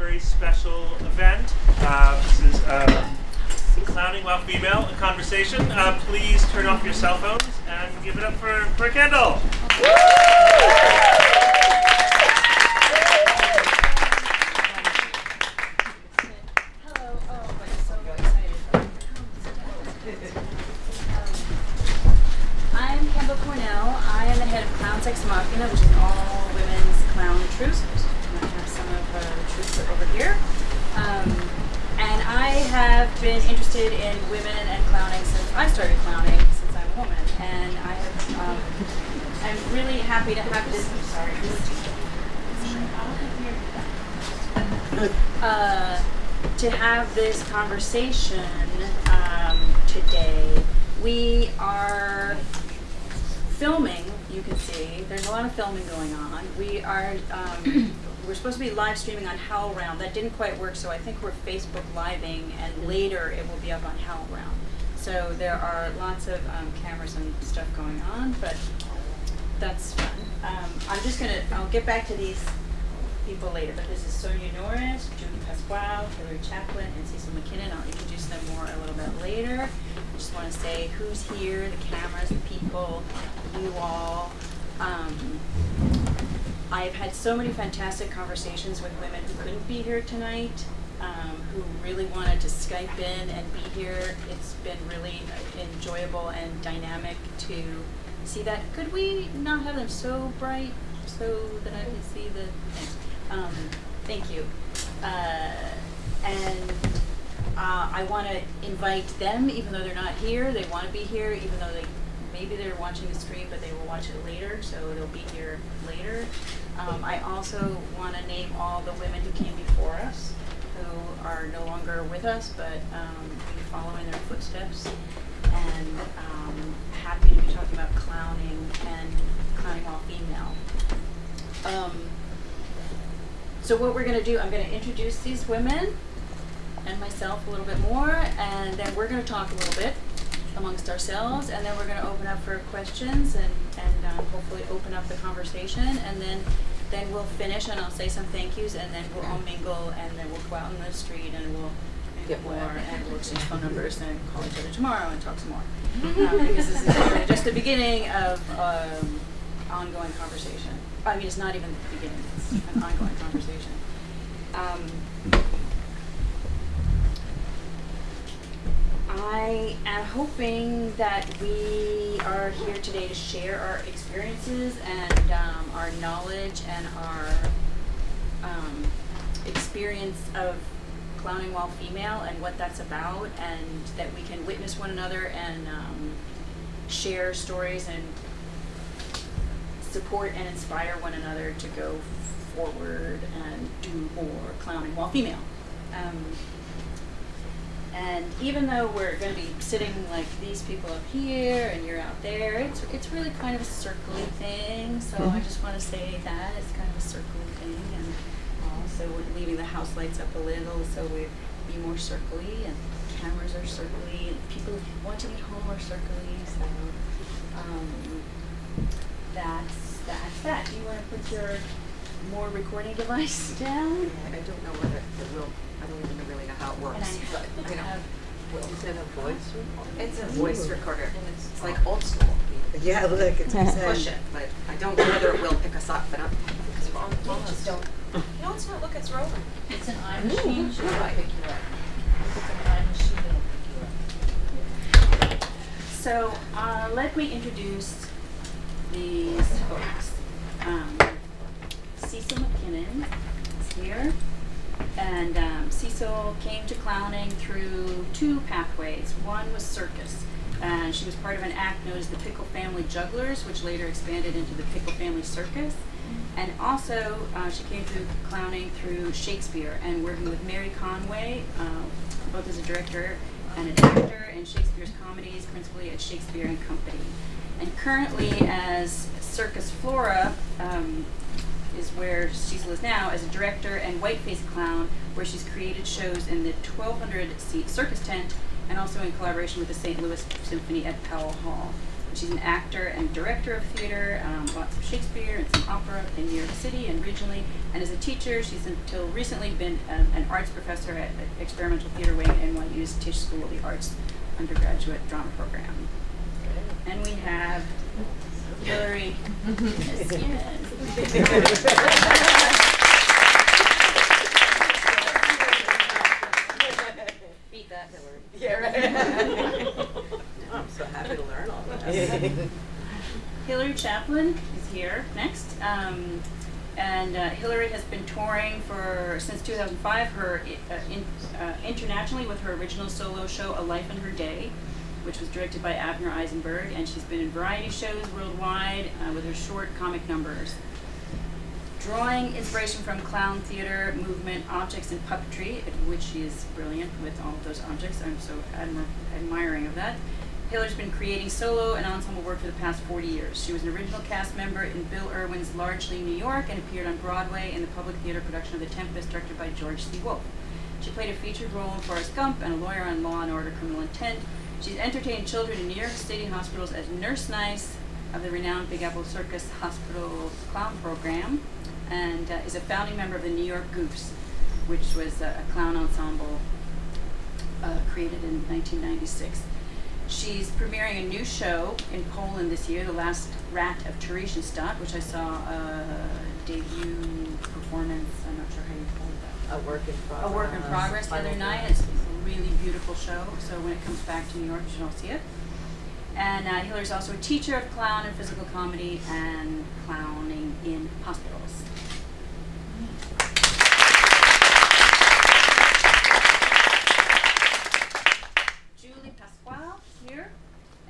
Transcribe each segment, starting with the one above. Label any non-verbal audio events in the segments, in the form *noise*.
very special event. Uh, this is um, Clowning While Female, a conversation. Uh, please turn off your cell phones and give it up for, for Kendall. Happy to have this. Uh, to have this conversation um, today. We are filming. You can see there's a lot of filming going on. We are. Um, *clears throat* we're supposed to be live streaming on HowlRound. That didn't quite work, so I think we're Facebook living, and later it will be up on HowlRound. So there are lots of um, cameras and stuff going on, but that's fun. Um, I'm just gonna. I'll get back to these people later, but this is Sonia Norris, Judy Pasquale, Hillary Chaplain, and Cecil MacKinnon. I'll introduce them more a little bit later. I just want to say who's here, the cameras, the people, you all. Um, I've had so many fantastic conversations with women who couldn't be here tonight, um, who really wanted to Skype in and be here. It's been really enjoyable and dynamic to see that. Could we not have them so bright so that I can see the thing? Um, thank you. Uh, and uh, I want to invite them, even though they're not here. They want to be here, even though they maybe they're watching the stream, but they will watch it later, so they'll be here later. Um, I also want to name all the women who came before us, who are no longer with us, but um, we follow in their footsteps. And um, happy to be talking about clowning and clowning while female. Um, so what we're going to do, I'm going to introduce these women and myself a little bit more, and then we're going to talk a little bit amongst ourselves, and then we're going to open up for questions and, and um, hopefully open up the conversation, and then then we'll finish, and I'll say some thank yous, and then we'll all mingle, and then we'll go out in the street, and we'll get more, and we'll exchange phone numbers, and call each other tomorrow and talk some more. *laughs* um, because this is really just the beginning of um, ongoing conversation. I mean, it's not even the beginning; it's an ongoing conversation. Um, I am hoping that we are here today to share our experiences and um, our knowledge and our um, experience of clowning while female and what that's about, and that we can witness one another and um, share stories and support and inspire one another to go forward and do more clowning while female. Um, and even though we're going to be sitting like these people up here and you're out there, it's it's really kind of a circly thing. So I just want to say that it's kind of a circly thing, and also we're leaving the house lights up a little so we be more circly, and cameras are circly, and people watching at home are circly. So um, that's that's that. Do you want to put your more recording device *laughs* down? I don't know whether it will, I don't even really know how it works, And I but, you know. have- Is it a voice recorder? It's a voice recorder, and it's, it's like old school. Yeah, look, it's You insane. push it, but I don't know whether it will pick us up, but I'm, because we're on the phone, just don't. No, it's not, look, it's rolling. It's an eye machine, should Right. pick you up. It's an eye machine that'll pick you up. So uh, let me introduce these folks. Um, Cecil MacKinnon is here. And um, Cecil came to clowning through two pathways. One was circus. And she was part of an act known as the Pickle Family Jugglers, which later expanded into the Pickle Family Circus. And also, uh, she came through clowning through Shakespeare and working with Mary Conway, uh, both as a director and an actor in Shakespeare's comedies, principally at Shakespeare and Company. And currently, as Circus Flora, um, is where is now as a director and whiteface clown, where she's created shows in the 1,200 seat circus tent and also in collaboration with the St. Louis Symphony at Powell Hall. She's an actor and director of theater, um, lots of Shakespeare and some opera in New York City and regionally. And as a teacher, she's until recently been um, an arts professor at the Experimental Theater Wing at NYU's Tisch School of the Arts undergraduate drama program. And we have Hillary. Beat that, Hillary. Yeah, right. *laughs* I'm so happy to learn all this. *laughs* Hillary Chaplain is here next. Um, and uh, Hillary has been touring for since 2005. Her uh, in, uh, internationally with her original solo show "A Life in Her Day," which was directed by Avner Eisenberg, and she's been in variety shows worldwide uh, with her short comic numbers. Drawing inspiration from clown theater, movement, objects, and puppetry, which she is brilliant with all of those objects. I'm so admir- admiring of that. Hillary's been creating solo and ensemble work for the past 40 years. She was an original cast member in Bill Irwin's Largely New York and appeared on Broadway in the public theater production of The Tempest, directed by George C. Wolfe. She played a featured role in Forrest Gump and a lawyer on Law and Order Criminal Intent. She's entertained children in New York City hospitals as Nurse Nice of the renowned Big Apple Circus Hospital Clown Program and uh, is a founding member of the New York Goofs, which was a, a clown ensemble uh, created in 1996. She's premiering a new show in Poland this year, The Last Rat of Theresienstadt, which I saw a debut performance. I'm not sure how you call that. A work in progress. A work in progress the other night. It's a really beautiful show. So when it comes back to New York, you should all see it. And uh, Hillary's also a teacher of clown and physical comedy and clowning in hospitals. Julie Pasquale here.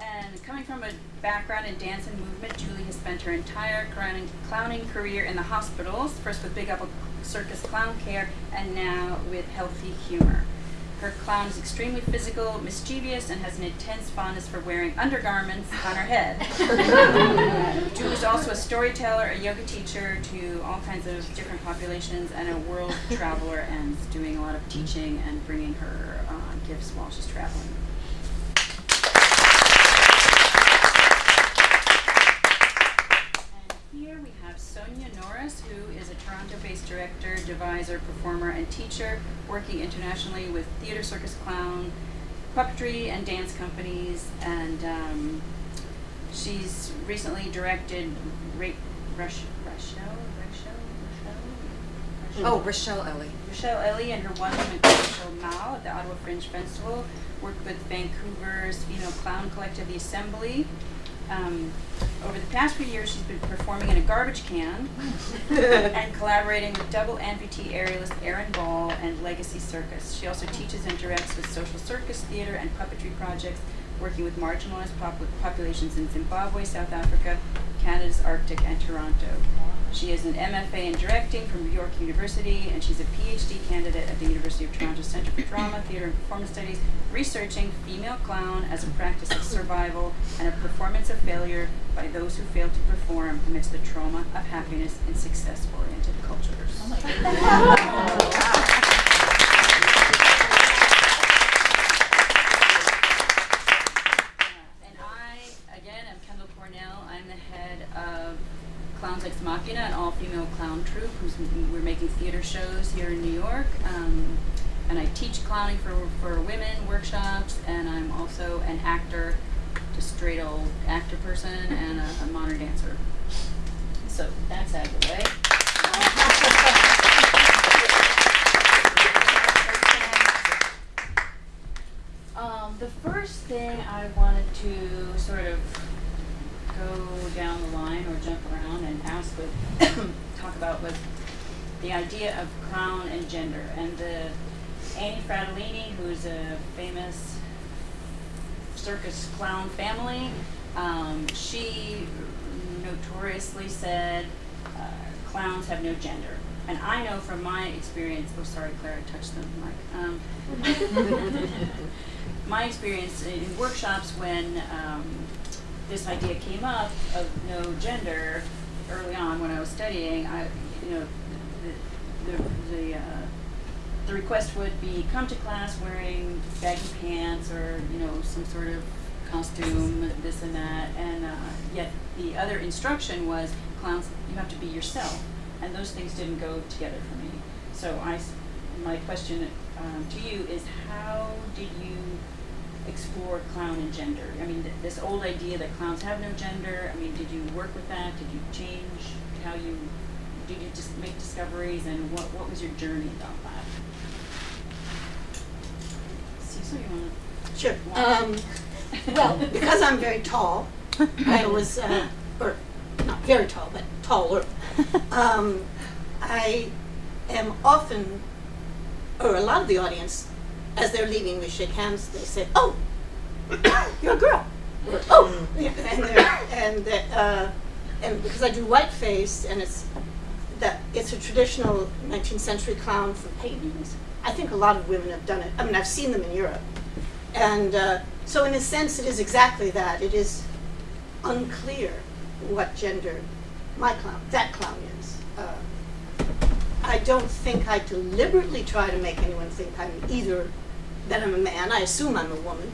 And coming from a background in dance and movement, Julie has spent her entire clowning, clowning career in the hospitals, first with Big Apple Circus Clown Care, and now with Healthy Humor. Her clown is extremely physical, mischievous, and has an intense fondness for wearing undergarments on her head. *laughs* Julie's also a storyteller, a yoga teacher to all kinds of different populations, and a world traveler, and doing a lot of teaching and bringing her uh, gifts while she's traveling. And here we have Norris, who is a Toronto-based director, deviser, performer, and teacher, working internationally with theater, circus, clown, puppetry, and dance companies. And um, she's recently directed Ra- Rush, Rochelle, Rochelle, Rochelle, Oh, Rochelle Ellie. Rochelle Ellie and her one woman Rochelle Mao at the Ottawa Fringe Festival worked with Vancouver's female clown collective, The Assembly. Um, over the past few years, she's been performing in a garbage can *laughs* and collaborating with double amputee aerialist Erin Ball and Legacy Circus. She also teaches and directs with social circus, theater, and puppetry projects, working with marginalized pop- populations in Zimbabwe, South Africa, Canada's Arctic, and Toronto. She is an MFA in directing from York University, and she's a PhD candidate at the University of Toronto Centre for Drama, Theatre, and Performance Studies, researching female clown as a practice of survival and a performance of failure by those who fail to perform amidst the trauma of happiness in success-oriented cultures. Oh *laughs* my And I, again, am Kendall Cornell. I'm the head of Clowns Ex Machina, an all-female clown troupe we're making theater shows here in New York. Um, and I teach clowning for, for women workshops, and I'm also an actor, just straight old actor person, and a, a modern dancer. So that's out of the way. Um, the first thing I wanted to sort of go down the line or jump around and ask with, *coughs* talk about was the idea of crown and gender. And the Annie Fratellini, who's a famous circus clown family, um, she notoriously said uh, clowns have no gender. And I know from my experience, oh sorry Claire, I touched the mic. Um, *laughs* my experience in in workshops when um, this idea came up of no gender early on when I was studying, I, you know, the, the, the, uh, the request would be come to class wearing baggy pants or, you know, some sort of costume, this and that, and uh, yet the other instruction was clowns. You have to be yourself, and those things didn't go together for me. So I, my question um, to you is, how did you explore clown and gender? I mean, th- this old idea that clowns have no gender. I mean, did you work with that? Did you change how you? Did you just make discoveries, and what what was your journey about that? Cecil, you want to? Sure. Um, well, *laughs* because I'm very tall, I was, uh, or not very tall, but taller. Um, I am often, or a lot of the audience, as they're leaving, we shake hands. They say, "Oh, *coughs* you're a girl," or *coughs* "Oh," and and uh, and because I do whiteface, and it's that it's a traditional 19th century clown from paintings. I think a lot of women have done it. I mean, I've seen them in Europe. And uh, so, in a sense, it is exactly that. It is unclear what gender my clown, that clown is. Uh, I don't think I deliberately try to make anyone think I'm either that I'm a man. I assume I'm a woman,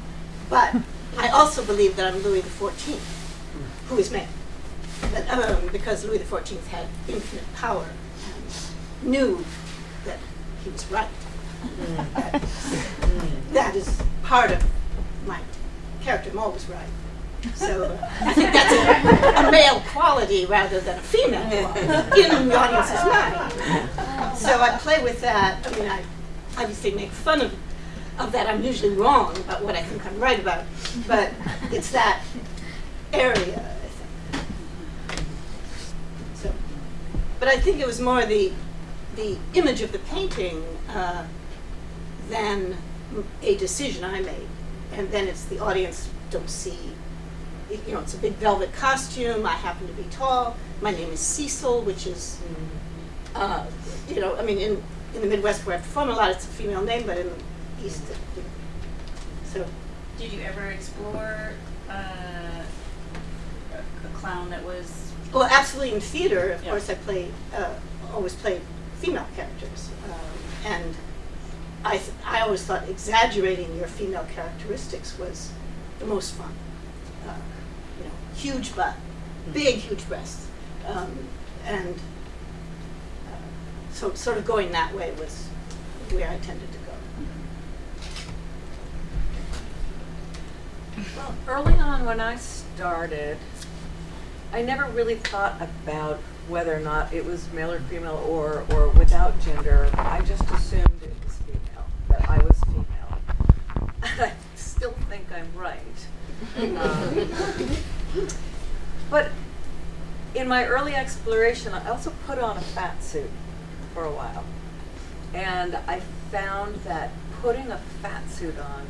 but *laughs* I also believe that I'm Louis XIV, who is male. But, um, because Louis XIV had infinite power and knew that he was right. That- that is part of my character. I'm always right. So uh, *laughs* I think that's a, a male quality rather than a female quality in the audience's mind. So I play with that. I mean, I obviously make fun of, of that. I'm usually wrong about what I think I'm right about, but it's that area, I think. So, but I think it was more the the image of the painting uh, than a decision I made, and then it's the audience don't see. You know, it's a big velvet costume. I happen to be tall. My name is Cecil, which is, uh, you know, I mean, in in the Midwest where I perform a lot, it's a female name, but in East, it, you so. Did you ever explore uh, a, a clown that was? Well, absolutely in theater, of Yeah. course, I play, uh, always play female characters. Um, and I, th- I always thought exaggerating your female characteristics was the most fun. Uh, you know, huge butt, big, huge breasts. Um, and uh, so sort of going that way was where I tended to go. Well, early on when I started, I never really thought about whether or not it was male or female or, or without gender. I just assumed it was female, that I was female. *laughs* I still think I'm right. Um, but in my early exploration, I also put on a fat suit for a while. And I found that putting a fat suit on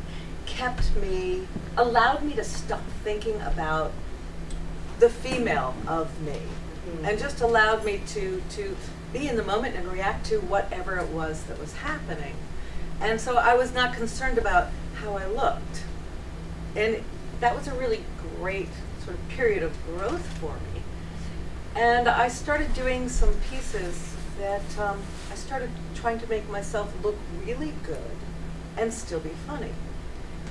kept me, allowed me to stop thinking about the female of me and just allowed me to, to be in the moment and react to whatever it was that was happening. And so I was not concerned about how I looked. And that was a really great sort of period of growth for me. And I started doing some pieces that um, I started trying to make myself look really good and still be funny.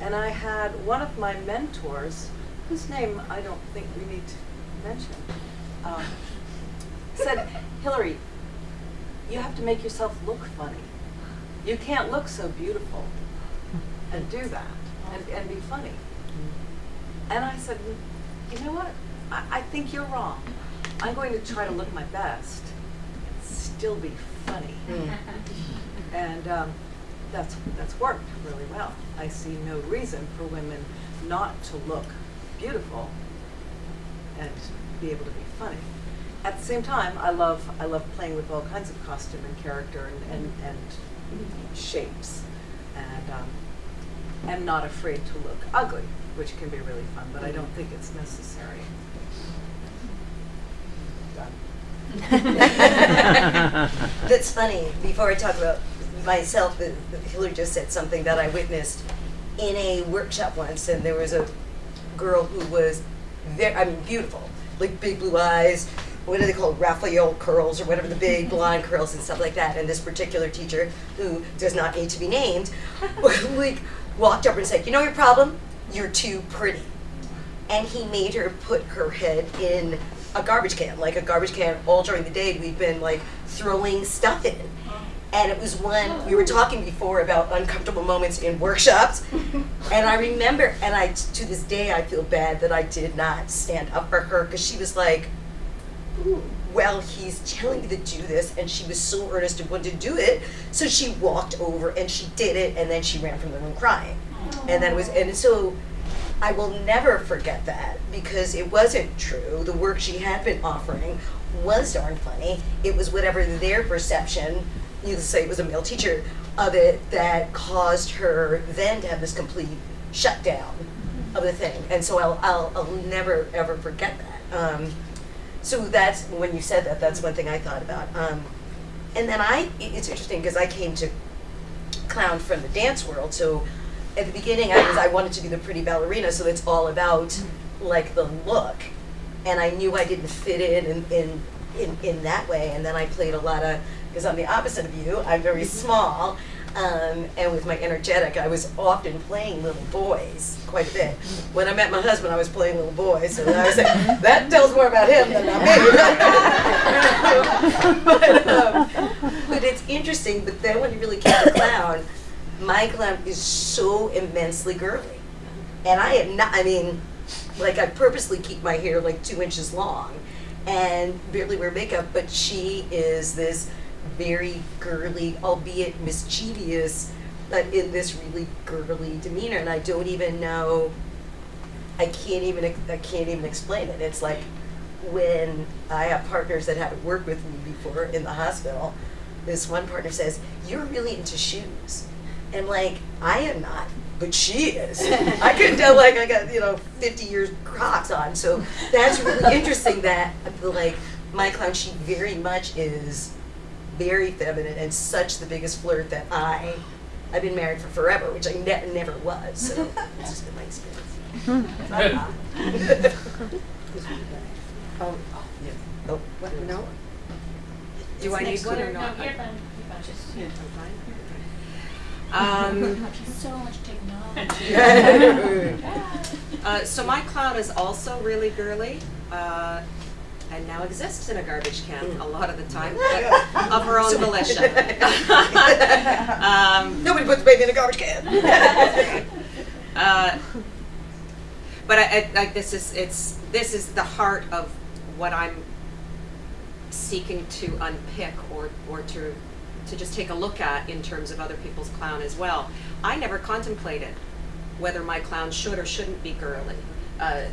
And I had one of my mentors, whose name I don't think we need to mention, um, said, Hillary, you have to make yourself look funny. You can't look so beautiful and do that and, and be funny. And I said, you know what? I, I think you're wrong. I'm going to try to look my best and still be funny. And um, that's, that's worked really well. I see no reason for women not to look beautiful and be able to be funny. At the same time, I love, I love playing with all kinds of costume and character and, and, and shapes. And um, am not afraid to look ugly, which can be really fun, but I don't think it's necessary. *laughs* That's funny. Before I talk about myself, Hillary just said something that I witnessed in a workshop once, and there was a girl who was very, I mean, beautiful, like big blue eyes. What are they called? Raphael curls or whatever, the big *laughs* blonde curls and stuff like that. And this particular teacher, who does not need to be named, *laughs* like walked up and said, "You know your problem? You're too pretty." and he made her put her head in a garbage can, like a garbage can. All during the day, we'd been like throwing stuff in. Uh-huh. And it was one, we were talking before about uncomfortable moments in workshops. *laughs* And I remember, and I, to this day, I feel bad that I did not stand up for her because she was like, well, he's telling me to do this. And she was so earnest and wanted to do it. So she walked over and she did it. And then she ran from the room crying. And then it was, and so I will never forget that because it wasn't true. The work she had been offering was darn funny. It was whatever their perception, you say it was a male teacher, of it that caused her then to have this complete shutdown of the thing. And so I'll, I'll, I'll never ever forget that. Um, so that's when you said that. That's one thing I thought about. Um, and then I, it's interesting because I came to clown from the dance world. So at the beginning, I was I wanted to be the pretty ballerina. So it's all about like the look, and I knew I didn't fit in in in, in, in that way. And then I played a lot of because I'm the opposite of you. I'm very small. Um, and with my energetic, I was often playing little boys quite a bit. When I met my husband, I was playing little boys, so I was like, that tells more about him than about me. *laughs* but, um, but it's interesting. But then when you really came to clown, my clown is so immensely girly, and I am not. I mean, like I purposely keep my hair like two inches long, and barely wear makeup. But she is this very girly, albeit mischievous, but in this really girly demeanor, and I don't even know. I can't even I can't even explain it. It's like when I have partners that haven't worked with me before in the hospital. This one partner says, "You're really into shoes," and like I am not, but she is. I couldn't *laughs* tell like I got you know 50 years Crocs on. So that's really interesting. That I like my clown, she very much is very feminine and such the biggest flirt that I. I've been married for forever, which I ne- never was. So *laughs* it's just been my experience. *laughs* oh, oh, yeah. Oh, what? No. Do I need one or No, not? you're fine, you're fine, just, I'm fine. Um, *laughs* so much technology. uh, so my clown is also really girly, uh, and now exists in a garbage can a lot of the time, of her own volition. *laughs* um, Nobody puts baby in a garbage can. *laughs* Uh, but I, I, like this is it's this is the heart of what I'm seeking to unpick or or to to just take a look at in terms of other people's clown as well. I never contemplated whether my clown should or shouldn't be girly. Uh,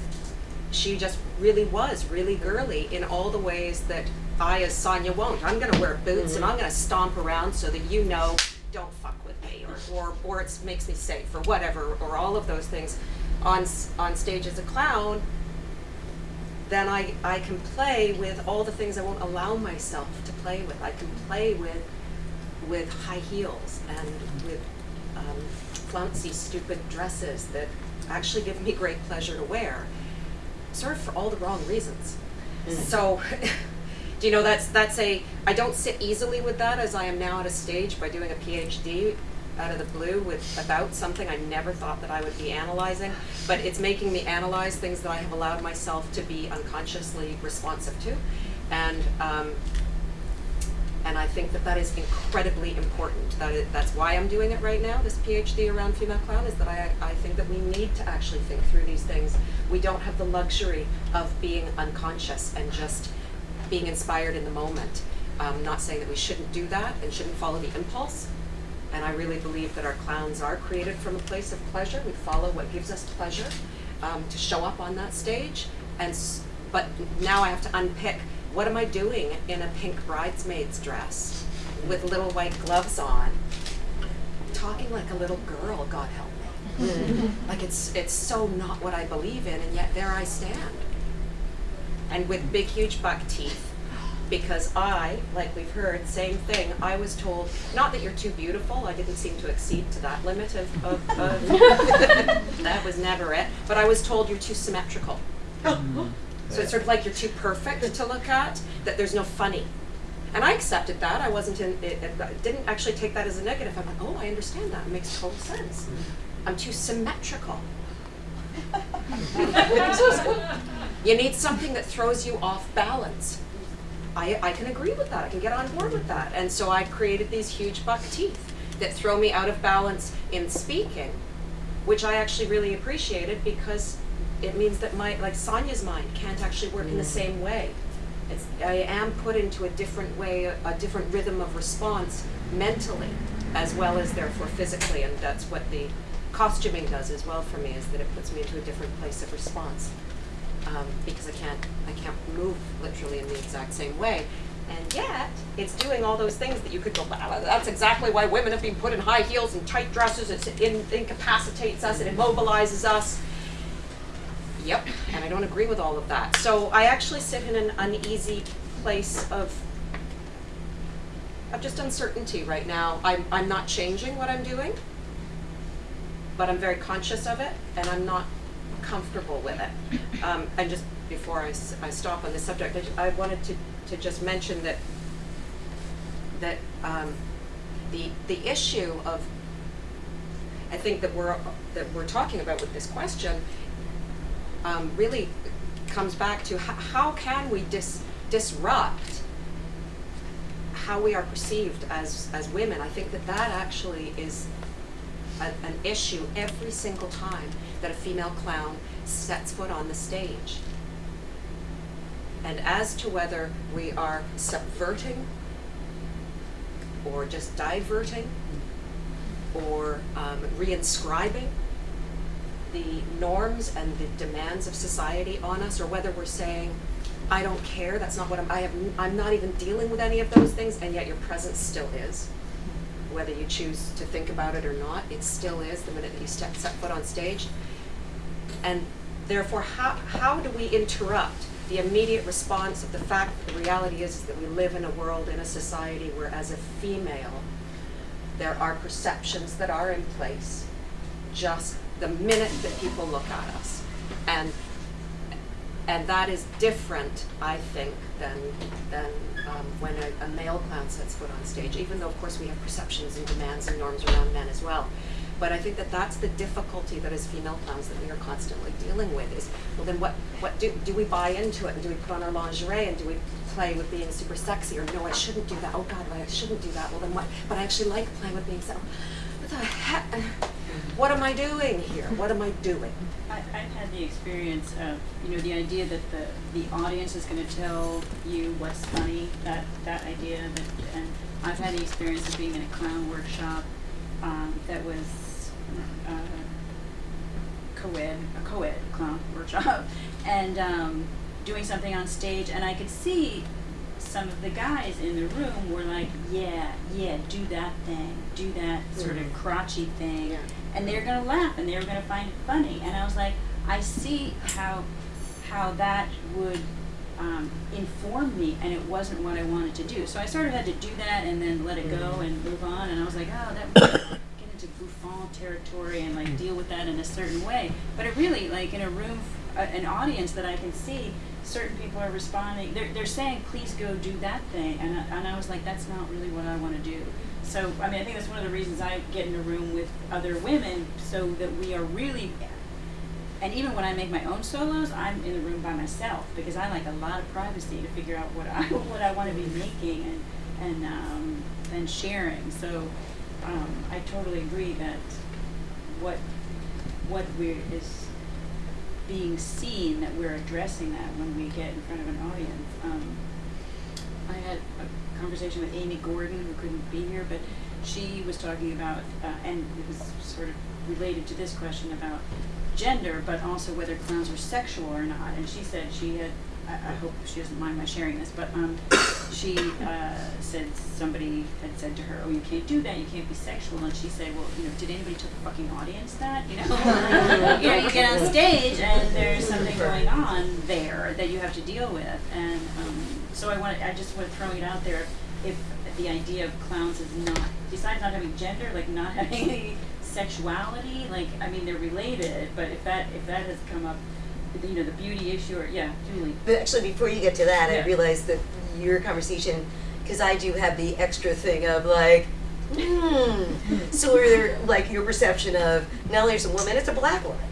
she just really was really girly in all the ways that I, as Sonia, won't. I'm going to wear boots and I'm going to stomp around so that you know, don't fuck with me, or or, or it makes me safe, or whatever, or all of those things. On on stage as a clown, then I I can play with all the things I won't allow myself to play with. I can play with with high heels and with um, flouncy, stupid dresses that actually give me great pleasure to wear, sort of for all the wrong reasons. So, *laughs* do you know that's that's a I don't sit easily with that as I am now at a stage by doing a PhD out of the blue with about something I never thought that I would be analyzing, but it's making me analyze things that I have allowed myself to be unconsciously responsive to, and um, and I think that that is incredibly important. That is, that's why I'm doing it right now. This PhD around female clown is that I I think that we need to actually think through these things. We don't have the luxury of being unconscious and just being inspired in the moment. Not saying that we shouldn't do that and shouldn't follow the impulse. And I really believe that our clowns are created from a place of pleasure. We follow what gives us pleasure um, to show up on that stage. And but now I have to unpick what am I doing in a pink bridesmaid's dress with little white gloves on, talking like a little girl. God help me. Mm-hmm. like it's it's so not what I believe in, and yet there I stand. And with big, huge buck teeth, because I, like we've heard, same thing. I was told not that you're too beautiful. I didn't seem to exceed to that limit of, of, of *laughs* *laughs* that was never it. But I was told you're too symmetrical. Mm. So it's sort of like you're too perfect to look at. That there's no funny. And I accepted that. I wasn't in. It, it, didn't actually take that as a negative. I'm like, oh, I understand that. It makes total sense. I'm too symmetrical. *laughs* You need something that throws you off balance. I, I can agree with that. I can get on board with that. And so I created these huge buck teeth that throw me out of balance in speaking, which I actually really appreciated because it means that my, like Sonia's mind can't actually work in the same way. It's, I am put into a different way, a, a different rhythm of response mentally as well as therefore physically. And that's what the costuming does as well for me, is that it puts me into a different place of response um, because I can't I can't move literally in the exact same way. And yet, it's doing all those things that you could go, that's exactly why women have been put in high heels and tight dresses. It's, it in, incapacitates us, it immobilizes us. Yep, and I don't agree with all of that. So I actually sit in an uneasy place of of just uncertainty right now. I'm, I'm not changing what I'm doing, but I'm very conscious of it, and I'm not comfortable with it. Um, and just before I, I stop on this subject, I, I wanted to, to just mention that that um, the the issue of I think that we're that we're talking about with this question um, really comes back to how, can we dis, disrupt how we are perceived as as women. I think that that actually is a, an issue every single time that a female clown sets foot on the stage. And as to whether we are subverting or just diverting or um, reinscribing the norms and the demands of society on us, or whether we're saying, I don't care, that's not what I'm, I have, I'm not even dealing with any of those things, and yet your presence still is. Whether you choose to think about it or not, it still is the minute that you step, set foot on stage. And therefore, how, how do we interrupt the immediate response of the fact that the reality is, is that we live in a world, in a society where as a female, there are perceptions that are in place just the minute that people look at us. And and that is different, I think, than than um, when a, a male clown sets foot on stage. Even though, of course, we have perceptions and demands and norms around men as well. But I think that that's the difficulty that as female clowns that we are constantly dealing with. Is well, then what what do do we buy into it and do we put on our lingerie and do we play with being super sexy or no, I shouldn't do that. Oh God, I shouldn't do that. Well, then what? But I actually like playing with being sexy. What the heck? What am I doing here? What am I doing? I, I've had the experience of, you know, the idea that the, the audience is gonna tell you what's funny, that, that idea, that, and I've had the experience of being in a clown workshop, um, that was, uh, co-ed, a co-ed clown *laughs* workshop, and, um, doing something on stage, and I could see some of the guys in the room were like, yeah, yeah, do that thing, do that sort of crotchy thing, Yeah. And they're gonna laugh and they're gonna find it funny. And I was like, I see how how that would um, inform me, and it wasn't what I wanted to do. So I sort of had to do that and then let it go mm-hmm. and move on. And I was like, oh, that would get into bouffon territory and like mm. deal with that in a certain way. But it really, like in a room, f- a- an audience that I can see, certain people are responding. They're they're saying, please go do that thing, and I, and I was like, that's not really what I want to do. So I mean, I think that's one of the reasons I get in a room with other women, so that we are really and even when I make my own solos, I'm in the room by myself because I like a lot of privacy to figure out what I *laughs* what I want to be making and and um, and sharing. So um, I totally agree that what what we're is being seen that we're addressing that when we get in front of an audience. Um, I had a conversation with Amy Gordon, who couldn't be here, but she was talking about, uh, and it was sort of related to this question about gender, but also whether clowns are sexual or not. And she said she had, I, I hope she doesn't mind my sharing this, but um, she uh, said somebody had said to her, "Oh, you can't do that. You can't be sexual." And she said, "Well, you know, did anybody tell the fucking audience that? You know, *laughs* you know, you get on stage and there's something going on there that you have to deal with." And um, so I want, I just want to throw it out there. If the idea of clowns is not, besides not having gender, like not having any *laughs* sexuality, like I mean they're related, but if that if that has come up, you know, the beauty issue, or yeah, Julie. But actually, before you get to that, I realized that your conversation, because I do have the extra thing of like, hmm. so are there like your perception of not only is a woman, it's a black woman.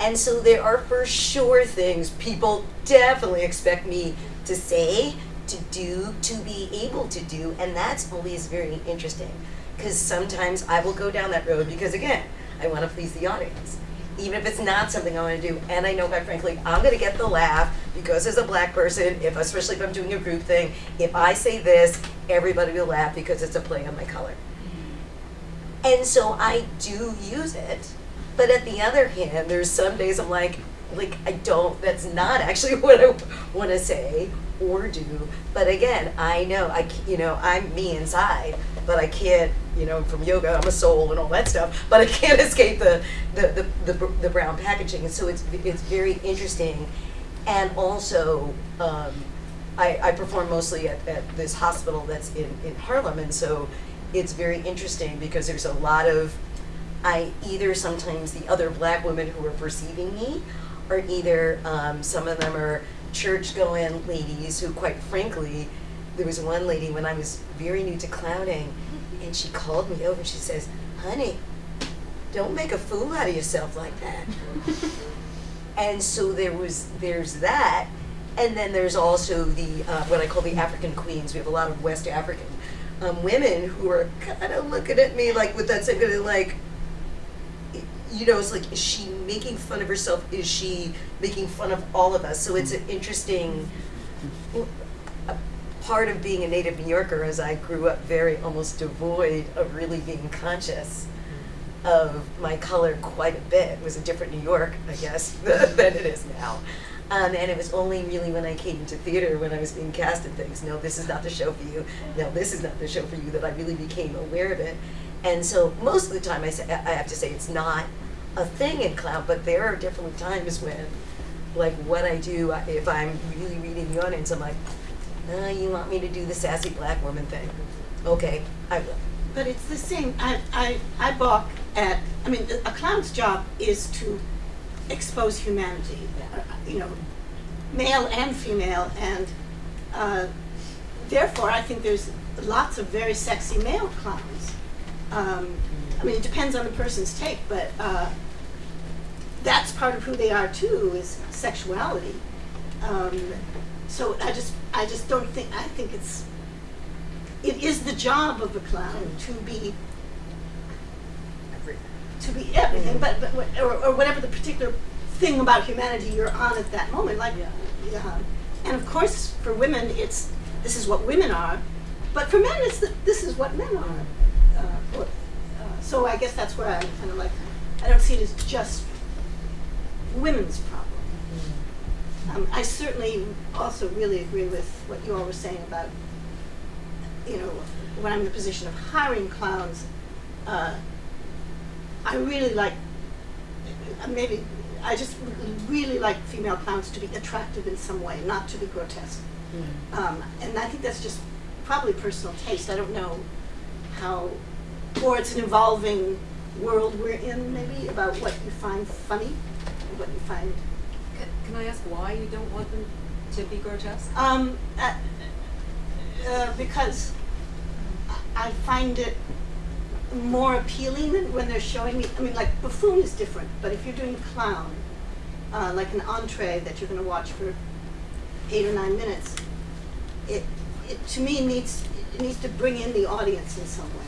And so there are for sure things people definitely expect me to say, to do, to be able to do, and that's always very interesting. Because sometimes I will go down that road because, again, I want to please the audience. Even if it's not something I want to do, and I know, quite frankly, I'm going to get the laugh because as a black person, if especially if I'm doing a group thing, if I say this, everybody will laugh because it's a play on my color. And so I do use it. But at the other hand, there's some days I'm like, like I don't, that's not actually *laughs* what I want to say or do. But again, I know, I, you know, I'm me inside, but I can't, you know, from yoga, I'm a soul and all that stuff, but I can't *laughs* escape the, the, the, the, the brown packaging. And so it's, it's very interesting. And also, um, I, I perform mostly at, at this hospital that's in, in Harlem, and so it's very interesting because there's a lot of, I either sometimes the other black women who are perceiving me, or either um, some of them are church going ladies who, quite frankly, there was one lady when I was very new to clowning, and she called me over. And she says, "Honey, don't make a fool out of yourself like that." *laughs* and so there was there's that and then there's also the uh, what I call the African queens. We have a lot of West African um, women who are kind of looking at me like with that same kind of like, you know, it's like is she making fun of herself? Is she making fun of all of us? So it's an interesting part of being a native New Yorker. As I grew up very almost devoid of really being conscious of my color quite a bit. It was a different New York, I guess, *laughs* than it is now. Um, and it was only really when I came into theater, when I was being cast in things, no, this is not the show for you, no, this is not the show for you, that I really became aware of it. And so most of the time, I, say, I have to say it's not a thing in clown, but there are definitely times when, like what I do, if I'm really reading the audience, I'm like, uh, you want me to do the sassy black woman thing? Okay, I will. But it's the same. I, I, I balk at, I mean, a clown's job is to expose humanity, you know, male and female, and uh, therefore I think there's lots of very sexy male clowns. Um, I mean, it depends on the person's take, but uh, that's part of who they are too, is sexuality. Um, so I just, I just don't think, I think it's, it is the job of a clown to be to be everything, but, but or, or whatever the particular thing about humanity you're on at that moment. Like, yeah. and of course, for women, it's this is what women are, but for men, it's the, this is what men are. Uh, or, uh, so I guess that's where I'm kind of like, I don't see it as just women's problem. Um, I certainly also really agree with what you all were saying about, you know, when I'm in the position of hiring clowns. Uh, I really like, uh, maybe, I just really like female clowns to be attractive in some way, not to be grotesque. Um, and I think that's just probably personal taste. I don't know how, or it's an evolving world we're in, maybe, about what you find funny, what you find. Can, I ask why you don't want them to be grotesque? Um, uh, uh, because I I find it more appealing than when they're showing me. I mean, like buffoon is different, but if you're doing clown, uh, like an entree that you're going to watch for eight or nine minutes, it, it to me needs it needs to bring in the audience in some way.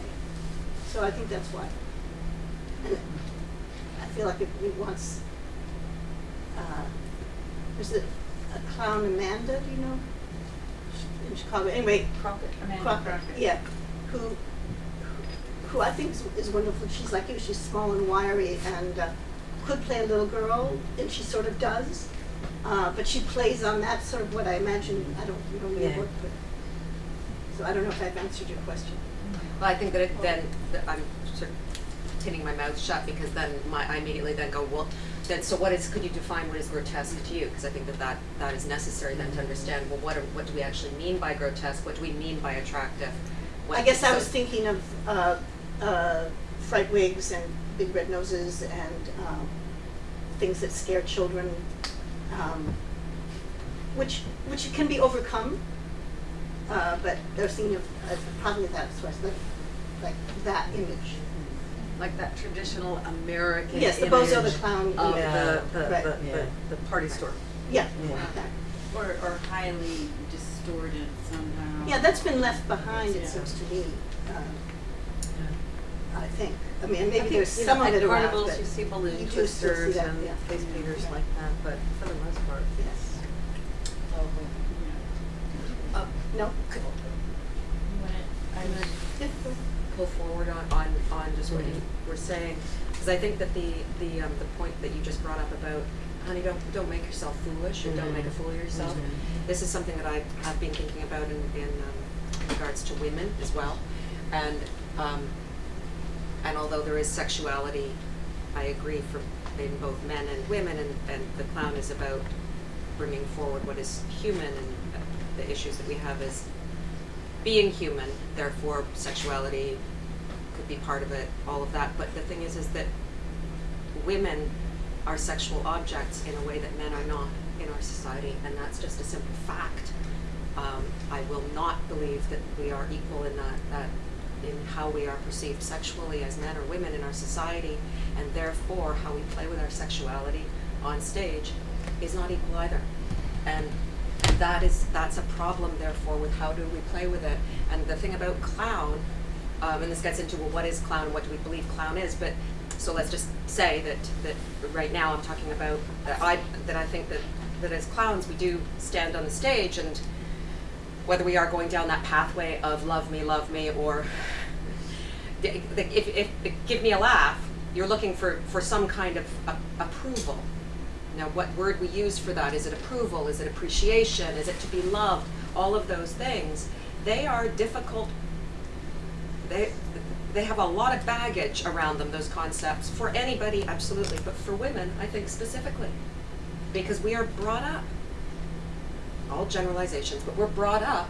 So I think that's why. And I feel like it, it wants. Uh, there's it a clown Amanda, do you know? In Chicago. Anyway, Crockett, Amanda Crockett, Crockett. yeah, who, who I think is, is wonderful. She's like you. She's small and wiry, and uh, could play a little girl, and she sort of does. Uh, but she plays on that sort of what I imagine. I don't know really Yeah. work with. So I don't know if I've answered your question. Well, I think that it, then that I'm sort of tinning my mouth shut because then my, I immediately then go, well, then so what is? Could you define what is grotesque to you? Because I think that, that that is necessary then to understand. Well, what are, what do we actually mean by grotesque? What do we mean by attractive? What- I guess I was thinking of uh, uh, fright wigs and big red noses and um, things that scare children, um, which which can be overcome. Uh, but I was thinking of uh, probably that was like, like that image. Like that traditional American Yes, the image Bozo the Clown, of yeah. the, the, Right. the, Yeah. the, the party store. Yeah. Or, or highly distorted somehow. Yeah, that's been left behind, it Yeah. seems to me. um, I think. I mean, I maybe think, there's you some know, of at it around, carnivals, but you see balloon you do still see twisters that, and yeah. face painters Right. like that, but for the most part, Yes. Oh, yeah. Uh, no? You want it? I would, Yeah. Pull forward on, on, on just what you were saying, because I think that the, the, um, the point that you just brought up about, honey, don't, don't make yourself foolish, or don't make a fool of yourself. This is something that I've, I've been thinking about in, in, um, regards to women as well, and, um, and although there is sexuality, I agree for, in both men and women, and, and the clown is about bringing forward what is human, and the issues that we have as being human, therefore sexuality could be part of it, all of that. But the thing is, is that women are sexual objects in a way that men are not in our society, and that's just a simple fact. Um, I will not believe that we are equal in that, that in how we are perceived sexually as men or women in our society, and therefore how we play with our sexuality on stage is not equal either. And that is that's a problem therefore with how do we play with it. And the thing about clown, um, and this gets into well, what is clown and what do we believe clown is, but so let's just say that that right now I'm talking about that I that I think that that as clowns we do stand on the stage and whether we are going down that pathway of love me, love me, or *laughs* if, if, if give me a laugh, you're looking for, for some kind of a, approval. Now, what word we use for that? Is it approval? Is it appreciation? Is it to be loved? All of those things, they are difficult. They, they have a lot of baggage around them, those concepts, for anybody, absolutely, but for women, I think specifically. Because we are brought up all generalizations, but we're brought up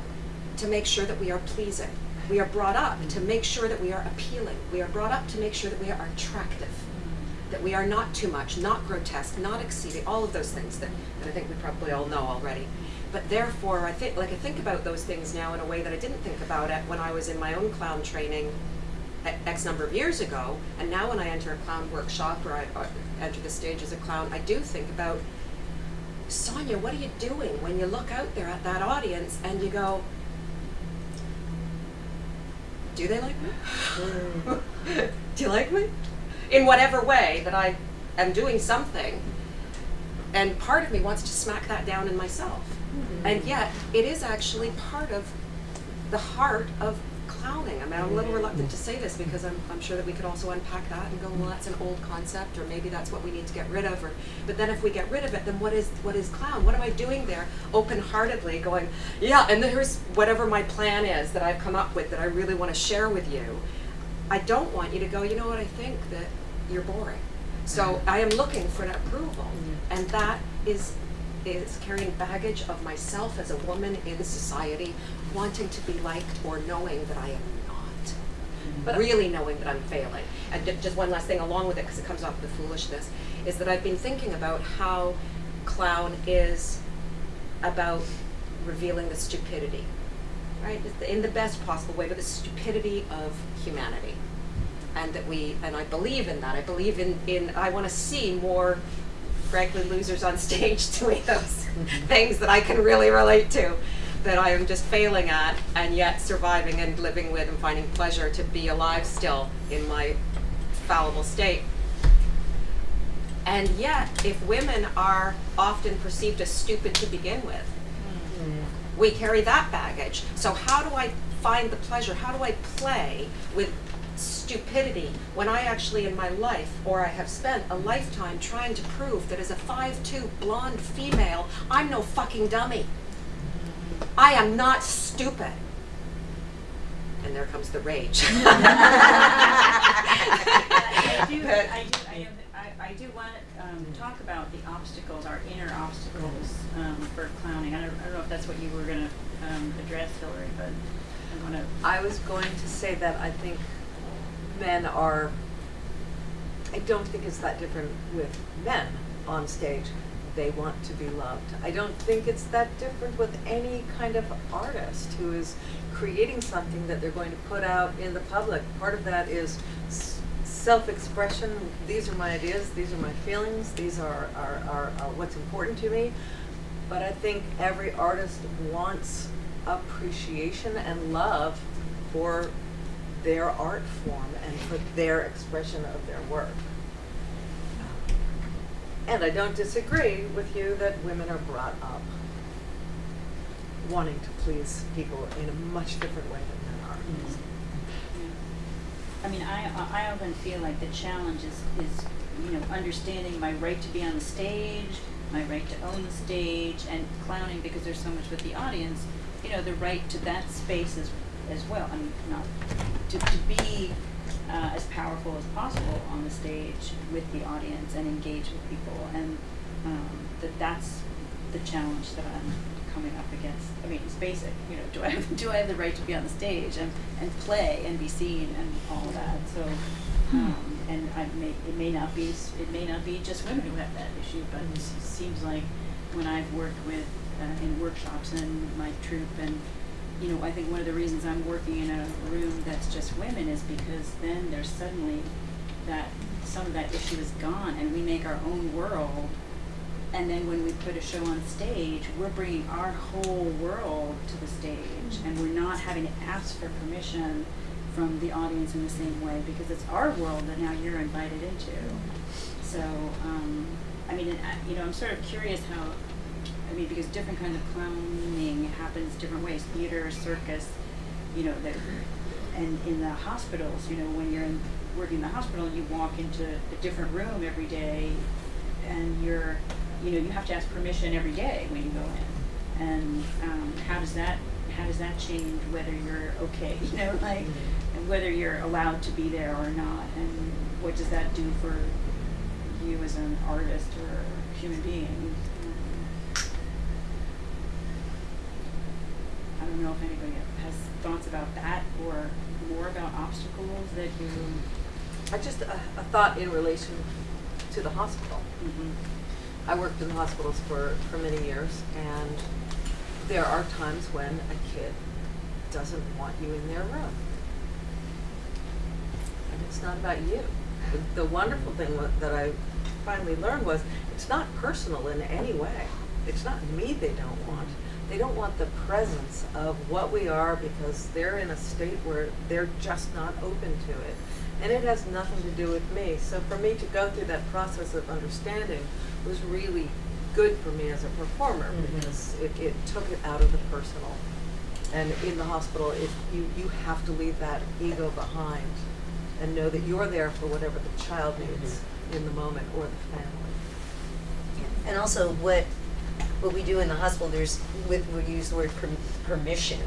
to make sure that we are pleasing. We are brought up to make sure that we are appealing. We are brought up to make sure that we are attractive, that we are not too much, not grotesque, not exceeding, all of those things that, that I think we probably all know already. But therefore, I think, like I think about those things now in a way that I didn't think about it when I was in my own clown training X number of years ago. And now when I enter a clown workshop or I or enter the stage as a clown, I do think about Sonia, what are you doing when you look out there at that audience and you go, do they like me? *laughs* *laughs* do you like me? In whatever way that I am doing something. And part of me wants to smack that down in myself. Mm-hmm. And yet, it is actually part of the heart of clowning. I mean, I'm a little reluctant to say this because I'm, I'm sure that we could also unpack that and go, well, that's an old concept, or maybe that's what we need to get rid of. Or, but then if we get rid of it, then what is what is clown? What am I doing there, open-heartedly, going, yeah, and here's whatever my plan is that I've come up with that I really want to share with you. I don't want you to go, you know what, I think that you're boring. So I am looking for an approval, mm-hmm. and that is is carrying baggage of myself as a woman in society, wanting to be liked or knowing that I am not. Mm-hmm. But really knowing that I'm failing. And just one last thing along with it, because it comes off the foolishness, is that I've been thinking about how clown is about revealing the stupidity, right? In the best possible way, but the stupidity of humanity. And that we, and I believe in that. I believe in, in I want to see more, frankly, losers on *laughs* stage doing those mm-hmm. things that I can really relate to, that I am just failing at, and yet surviving and living with and finding pleasure to be alive still in my fallible state. And yet, if women are often perceived as stupid to begin with, mm-hmm. we carry that baggage. So how do I find the pleasure? How do I play with stupidity when I actually in my life, or I have spent a lifetime trying to prove that as a 5'2 blonde female, I'm no fucking dummy. I am not stupid. And there comes the rage. *laughs* *laughs* I do, I do, I, know that- I, I do want to um, talk about the obstacles, our inner obstacles um, for clowning. I don't, I don't know if that's what you were going to um, address, Hillary, but I want to. I was going to say that I think men are, I don't think it's that different with men on stage. They want to be loved. I don't think it's that different with any kind of artist who is creating something that they're going to put out in the public. Part of that is self-expression, these are my ideas, these are my feelings, these are, are, are, are what's important to me. But I think every artist wants appreciation and love for their art form and for their expression of their work. And I don't disagree with you that women are brought up wanting to please people in a much different way than men are. Mm-hmm. I mean, I, I often feel like the challenge is, is, you know, understanding my right to be on the stage, my right to own the stage, and clowning because there's so much with the audience, you know, the right to that space as, as well. I mean, not, to, to be uh, as powerful as possible on the stage with the audience and engage with people. And um, that that's the challenge that I'm coming up against. I mean, it's basic, you know, do I have, *laughs* do I have the right to be on the stage and, and play and be seen and all that? So, um, and I may, it may not be, it may not be just women who have that issue, but it seems like when I've worked with, uh, in workshops and my troupe and, you know, I think one of the reasons I'm working in a room that's just women is because then there's suddenly that, some of that issue is gone and we make our own world and then when we put a show on stage, we're bringing our whole world to the stage, and we're not having to ask for permission from the audience in the same way because it's our world that now you're invited into. So, um, I mean, you know, I'm sort of curious how, I mean, because different kinds of clowning happens different ways, theater, circus, you know, that, and in the hospitals, you know, when you're in, working in the hospital, you walk into a different room every day, and you're, you know, you have to ask permission every day when you go in. And um, how does that, how does that change whether you're okay, *laughs* you know, like, and whether you're allowed to be there or not, and what does that do for you as an artist or human being? Um, I don't know if anybody has thoughts about that or more about obstacles that you. I just, a, a thought in relation to the hospital. Mm-hmm. I worked in the hospitals for, for many years, and there are times when a kid doesn't want you in their room. And it's not about you. The, the wonderful thing that I finally learned was it's not personal in any way. It's not me they don't want. They don't want the presence of what we are because they're in a state where they're just not open to it. And it has nothing to do with me. So for me to go through that process of understanding was really good for me as a performer mm-hmm. because it, it took it out of the personal. And in the hospital, it, you, you have to leave that ego behind and know that you're there for whatever the child mm-hmm. needs in the moment or the family. And also what, what we do in the hospital, there's, with, we use the word perm- permission.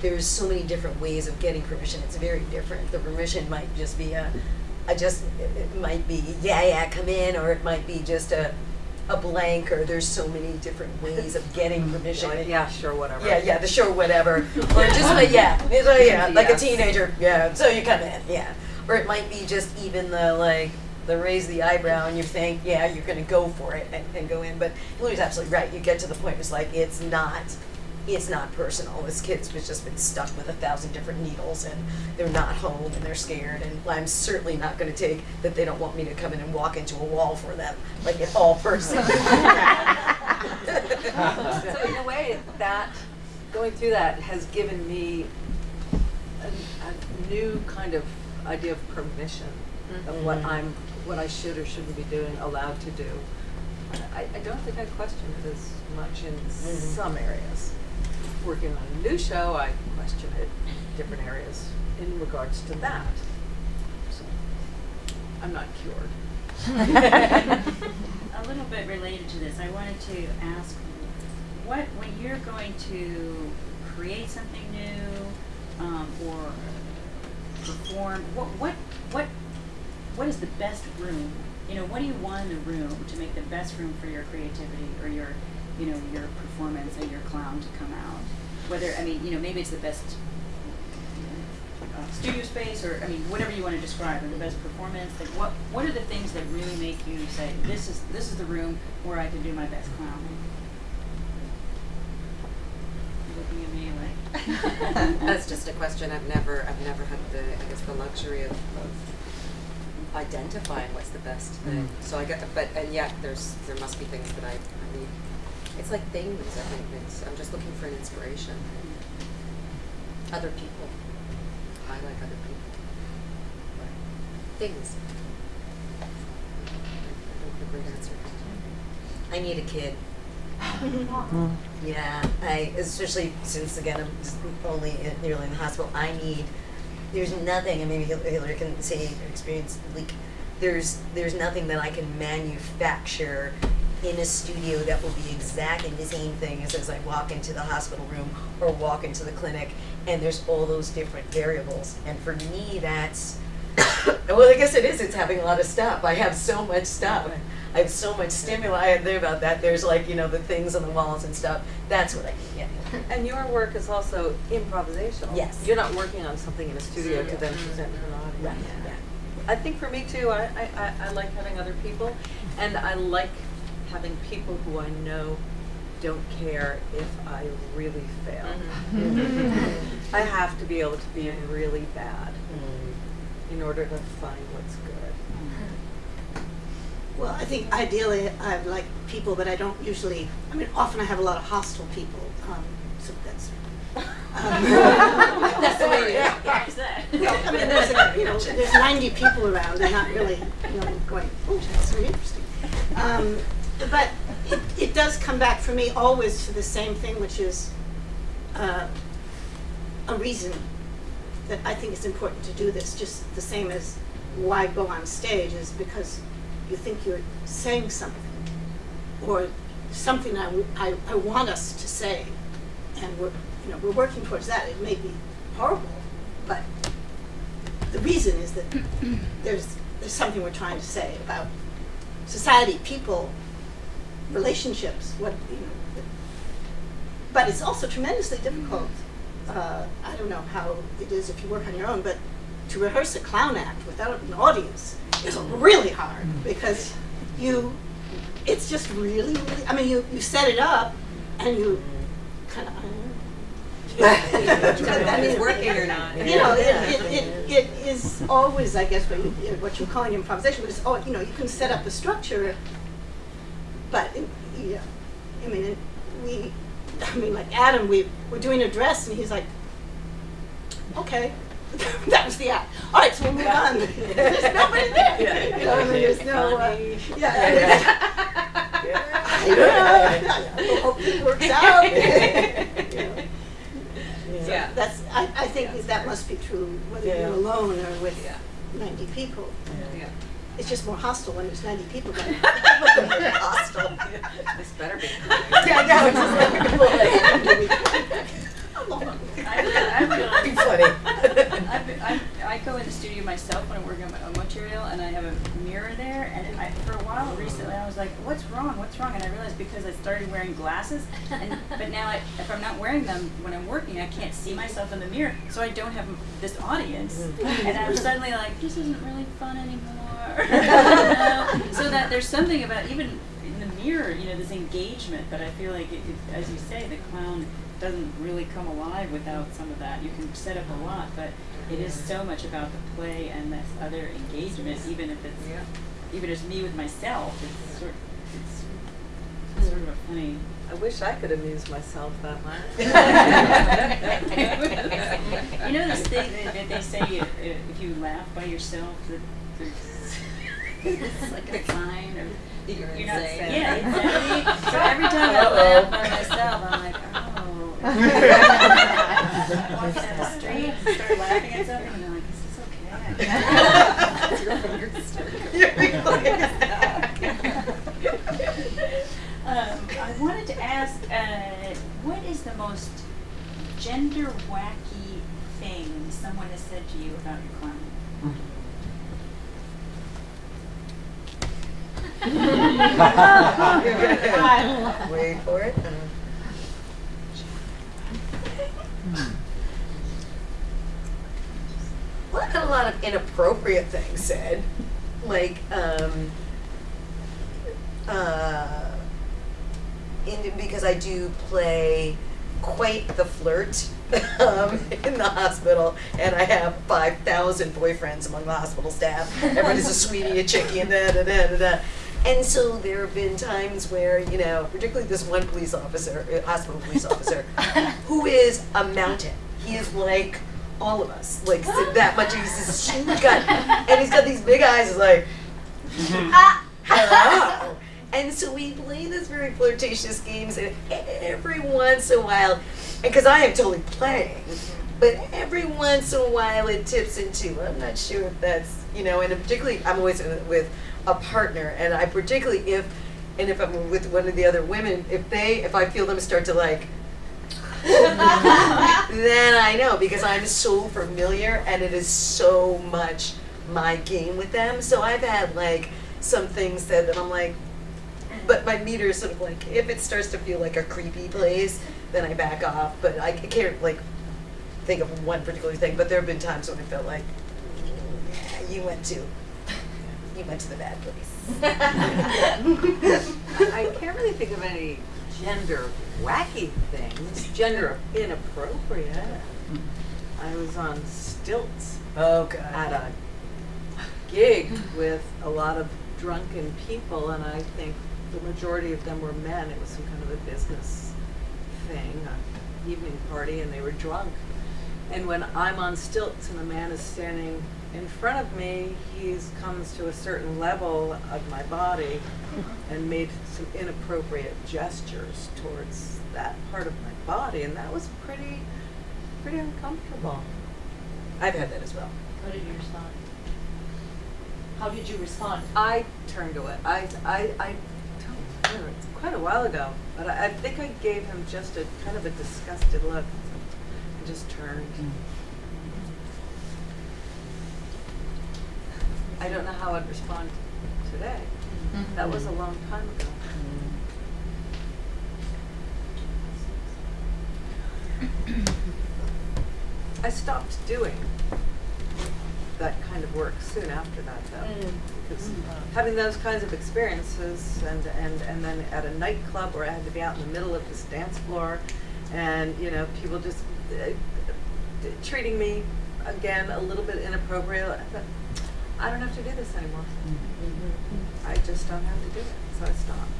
There's so many different ways of getting permission, it's very different. The permission might just be a, a just, it might be, yeah, yeah, come in, or it might be just a, a blank, or there's so many different ways of getting *laughs* permission. Like, yeah, sure, whatever. Yeah, yeah, the sure whatever, or just like yeah, *laughs* like, yeah, *laughs* like a teenager. Yeah, so you come in, yeah, or it might be just even the like the raise the eyebrow and you think yeah you're gonna go for it and, and go in, but Louis absolutely right. You get to the point where it's like it's not. It's not personal. This kid's was just been stuck with a thousand different needles, and they're not home, and they're scared. And I'm certainly not going to take that they don't want me to come in and walk into a wall for them, like it's all personal. *laughs* so in a way, that going through that has given me a, a new kind of idea of permission of what mm-hmm. I'm, what I should or shouldn't be doing, allowed to do. I, I don't think I question it as much in some areas. Working on a new show, I question it in different areas in regards to that. So I'm not cured. *laughs* A little bit related to this, I wanted to ask, what, when you're going to create something new, um, or perform, what, what, what, what is the best room? You know, what do you want in the room to make the best room for your creativity or your, you know, your performance and your clown to come out? Whether, I mean, you know, maybe it's the best uh, studio space or, I mean, whatever you want to describe, or the best performance, like what, what are the things that really make you say, this is, this is the room where I can do my best clowning? Looking at me like. *laughs* That's just a question I've never, I've never had the, I guess, the luxury of, of identifying what's the best thing. Mm. So I get, but and yet there's there must be things that I, I need. It's like things. I think it's, I'm just looking for an inspiration. Other people. I like other people. But things. I don't have a great answer. I need a kid. *laughs* Yeah, I especially since again I'm only in, nearly in the hospital. I need. There's nothing, and maybe Hil- Hillary can say her experience. Like, there's there's nothing that I can manufacture in a studio that will be exactly the same thing as as I walk into the hospital room or walk into the clinic, and there's all those different variables. And for me, that's *coughs* well, I guess it is. It's having a lot of stuff. I have so much stuff. I have so much stimuli. I there about that. There's like you know the things on the walls and stuff. That's what I need. Yeah. *laughs* And your work is also improvisational. Yes. You're not working on something in a studio to then present to an audience. Right. Yeah. I think for me too, I, I, I, I like having other people, and I like having people who I know don't care if I really fail. Mm-hmm. *laughs* I have to be able to be really bad Mm. in order to find what's good. Well, I think ideally I like people, but I don't usually, I mean, often I have a lot of hostile people, um, so that's. um, That's the way it is. Yeah. There's that. Well, I mean, there's, a- you know, there's ninety people around, they're not really, you know, going, oh, that's very interesting. Um, but it, it does come back for me always to the same thing, which is, uh, a reason that I think it's important to do this, just the same as why go on stage is because you think you're saying something or something I, w- I- I want us to say. And we're, you know, we're working towards that. It may be horrible, but the reason is that there's, there's something we're trying to say about society, people, relationships, what, you know. But it's also tremendously difficult. Uh, I don't know how it is if you work on your own, but to rehearse a clown act without an audience is really hard because you, it's just really, really, I mean, you, you set it up and you kind of, if it's working or not. *laughs* you know, it, it, it, it is always, I guess, what, you, what you're calling improvisation, but it's all, you know, you can set up a structure, but, it, yeah, I mean, it, we, I mean, like Adam, we were doing a dress and he's like, okay. *laughs* that was the act. All right, so we'll move on. *laughs* There's nobody there. You know, I mean, there's no, uh, yeah. I don't know. I hope it works out. You know. So Yeah. That's, I, I think that that must be true whether Yeah. you're alone or with Yeah. ninety people. Yeah. It's just more hostile when there's ninety people there. *laughs* Hostile. This better be. Yeah, no, it's just like, *laughs* I really, I really, Be funny. I've been- I, I go in the studio myself when I'm working on my own material, and I have a mirror there. And I, for a while recently, I was like, "What's wrong? What's wrong?" And I realized because I started wearing glasses, and but now I, if I'm not wearing them when I'm working, I can't see myself in the mirror, so I don't have this audience. Mm-hmm. And I'm suddenly like, "This isn't really fun anymore." *laughs* so that there's something about even in the mirror, you know, this engagement. But I feel like, it, it, as you say, the clown doesn't really come alive without some of that. You can set up a lot, but it is so much about the play and this other engagement, even if it's Yeah. even as me with myself. It's sort it's sort of a funny. I wish I could amuse myself that much. *laughs* *laughs* you know this thing that, that they say if, if you laugh by yourself that there's *laughs* it's like a sign or You're you're not insane. yeah insanity. So every time I laugh by myself, I'm like. Down the street and start laughing at something, and I'm like, is this um, I wanted to ask, uh, what is the most gender wacky thing someone has said to you about your clown? Wait for it. Well, I've had a lot of inappropriate things said, like, um, uh, in, because I do play quite the flirt *laughs* um, in the hospital, and I have 5,000 boyfriends among the hospital staff. Everybody's a sweetie, a chickie, and da da da da da. And so there have been times where, you know, particularly this one police officer, uh, hospital police officer, *laughs* who is a mountain. He is like all of us, like that much. He's this huge guy, and he's got these big eyes. He's like, ah, hello. And so we play this very flirtatious games, and every once in a while, because I am totally playing, but every once in a while it tips into. I'm not sure if that's you know, and particularly I'm always with a partner, and I particularly if, and if I'm with one of the other women, if they, if I feel them start to like. *laughs* then I know because I'm so familiar and it is so much my game with them. So I've had like some things that, that I'm like, but my meter is sort of like if it starts to feel like a creepy place, then I back off. But I can't like think of one particular thing. But there have been times when I felt like, yeah, you went to, you went to the bad place. *laughs* I can't really think of any gender wacky things, gender inappropriate. I was on stilts oh god. at a gig with a lot of drunken people, and I think the majority of them were men. It was some kind of a business thing, an evening party, and they were drunk. And when I'm on stilts and a man is standing in front of me, he comes to a certain level of my body and made some inappropriate gestures towards that part of my body, and that was pretty, pretty uncomfortable. I've had that as well. How did you respond? How did you respond? I turned away. I, I, I don't remember. It's quite a while ago, but I, I think I gave him just a kind of a disgusted look and just turned. Mm. I don't know how I'd respond today. That was a long time ago. I stopped doing that kind of work soon after that, though. Because having those kinds of experiences, and, and, and then at a nightclub where I had to be out in the middle of this dance floor, and you know, people just uh, treating me again a little bit inappropriate. I thought, I don't have to do this anymore. I just don't have to do it, so I stopped.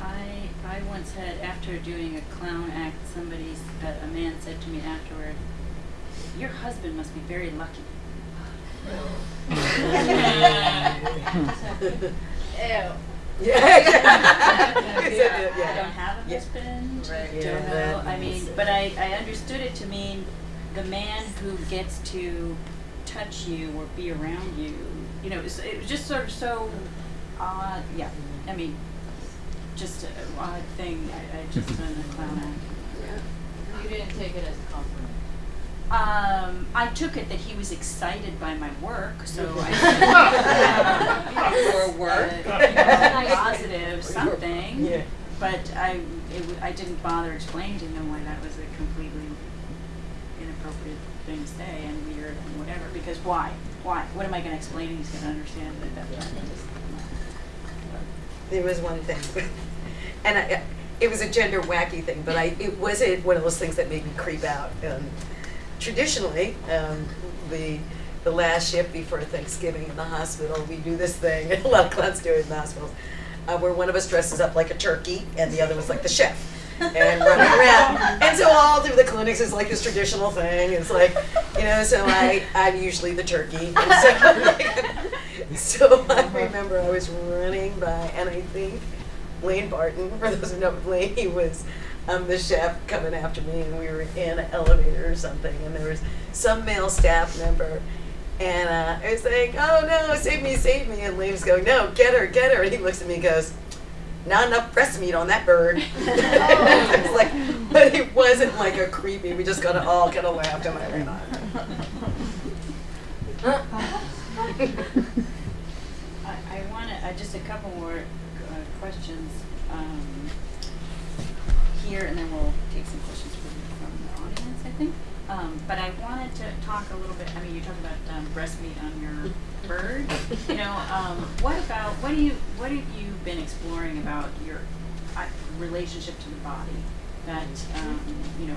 I I once had after doing a clown act, somebody a man said to me afterward, "Your husband must be very lucky." *laughs* Ew. Yeah. *laughs* I yeah. don't have a Yeah. husband. Right. Don't Yeah, know. I mean, but I, I understood it to mean the man who gets to touch you or be around you. You know, it was, it was just sort of so odd. Yeah. I mean, just an odd thing. I, I just done a clown act. You didn't take it as a compliment. Um, I took it that he was excited by my work, so *laughs* I said, Your *laughs* work? uh, you know, positive something. Yeah. But I, it, w- I didn't bother explaining to him why that was a completely inappropriate thing to say and weird and whatever. Because why? Why? What am I going to explain? He's going to understand it at that time. There was one thing, *laughs* and I, it was a gender wacky thing, but I it wasn't one of those things that made me creep out. Um, traditionally, um, the the last shift before Thanksgiving in the hospital, we do this thing. *laughs* A lot of clowns do it in the hospitals, uh, where one of us dresses up like a turkey and the other was like the chef. And running around, and so all through the clinics is like this traditional thing. It's like, you know, so I I'm usually the turkey. And *laughs* so, so I remember I was running by, and I think Lane Barton, for those who know Lane, he was um, the chef coming after me, and we were in an elevator or something, and there was some male staff member. And uh, I was like, oh no, save me, save me. And was going, no, get her, get her. And he looks at me and goes, not enough breast meat on that bird. *laughs* *laughs* I was like, but it wasn't like a creepy, we just kind of all kind of laughed and I ran on. I, I want to, uh, just a couple more uh, questions um, here, and then we'll take some questions from, from the audience, I think. Um, but I wanted to talk a little bit, I mean, you talked about um, breast meat on your bird. You know, um, what about, what do you, what have you been exploring about your, I, relationship to the body. That um, you know,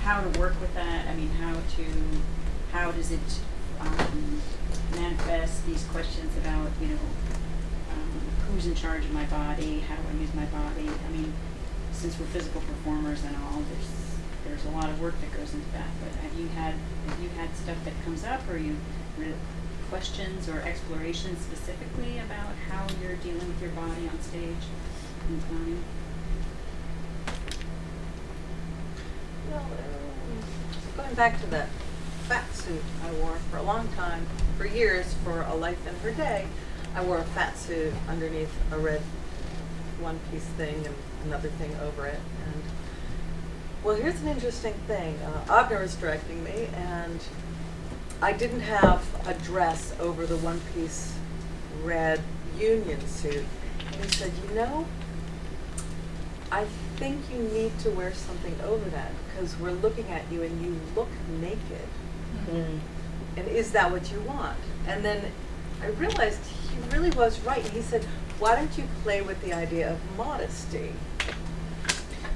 how to work with that. I mean, how to, how does it um, manifest these questions about you know, um, who's in charge of my body? How do I use my body? I mean, since we're physical performers and all, there's there's a lot of work that goes into that. But have you had have you had stuff that comes up, or you questions or explorations specifically about how you're dealing with your body on stage clowning? Well, um, going back to that fat suit I wore for a long time, for years, for a life in her day, I wore a fat suit underneath a red one-piece thing and another thing over it. And well, here's an interesting thing. Uh, Avner was directing me, and I didn't have a dress over the one-piece red union suit. And he said, "You know, I think you need to wear something over that because we're looking at you and you look naked. Mm. And is that what you want? And then I realized he really was right. He said, Why don't you play with the idea of modesty?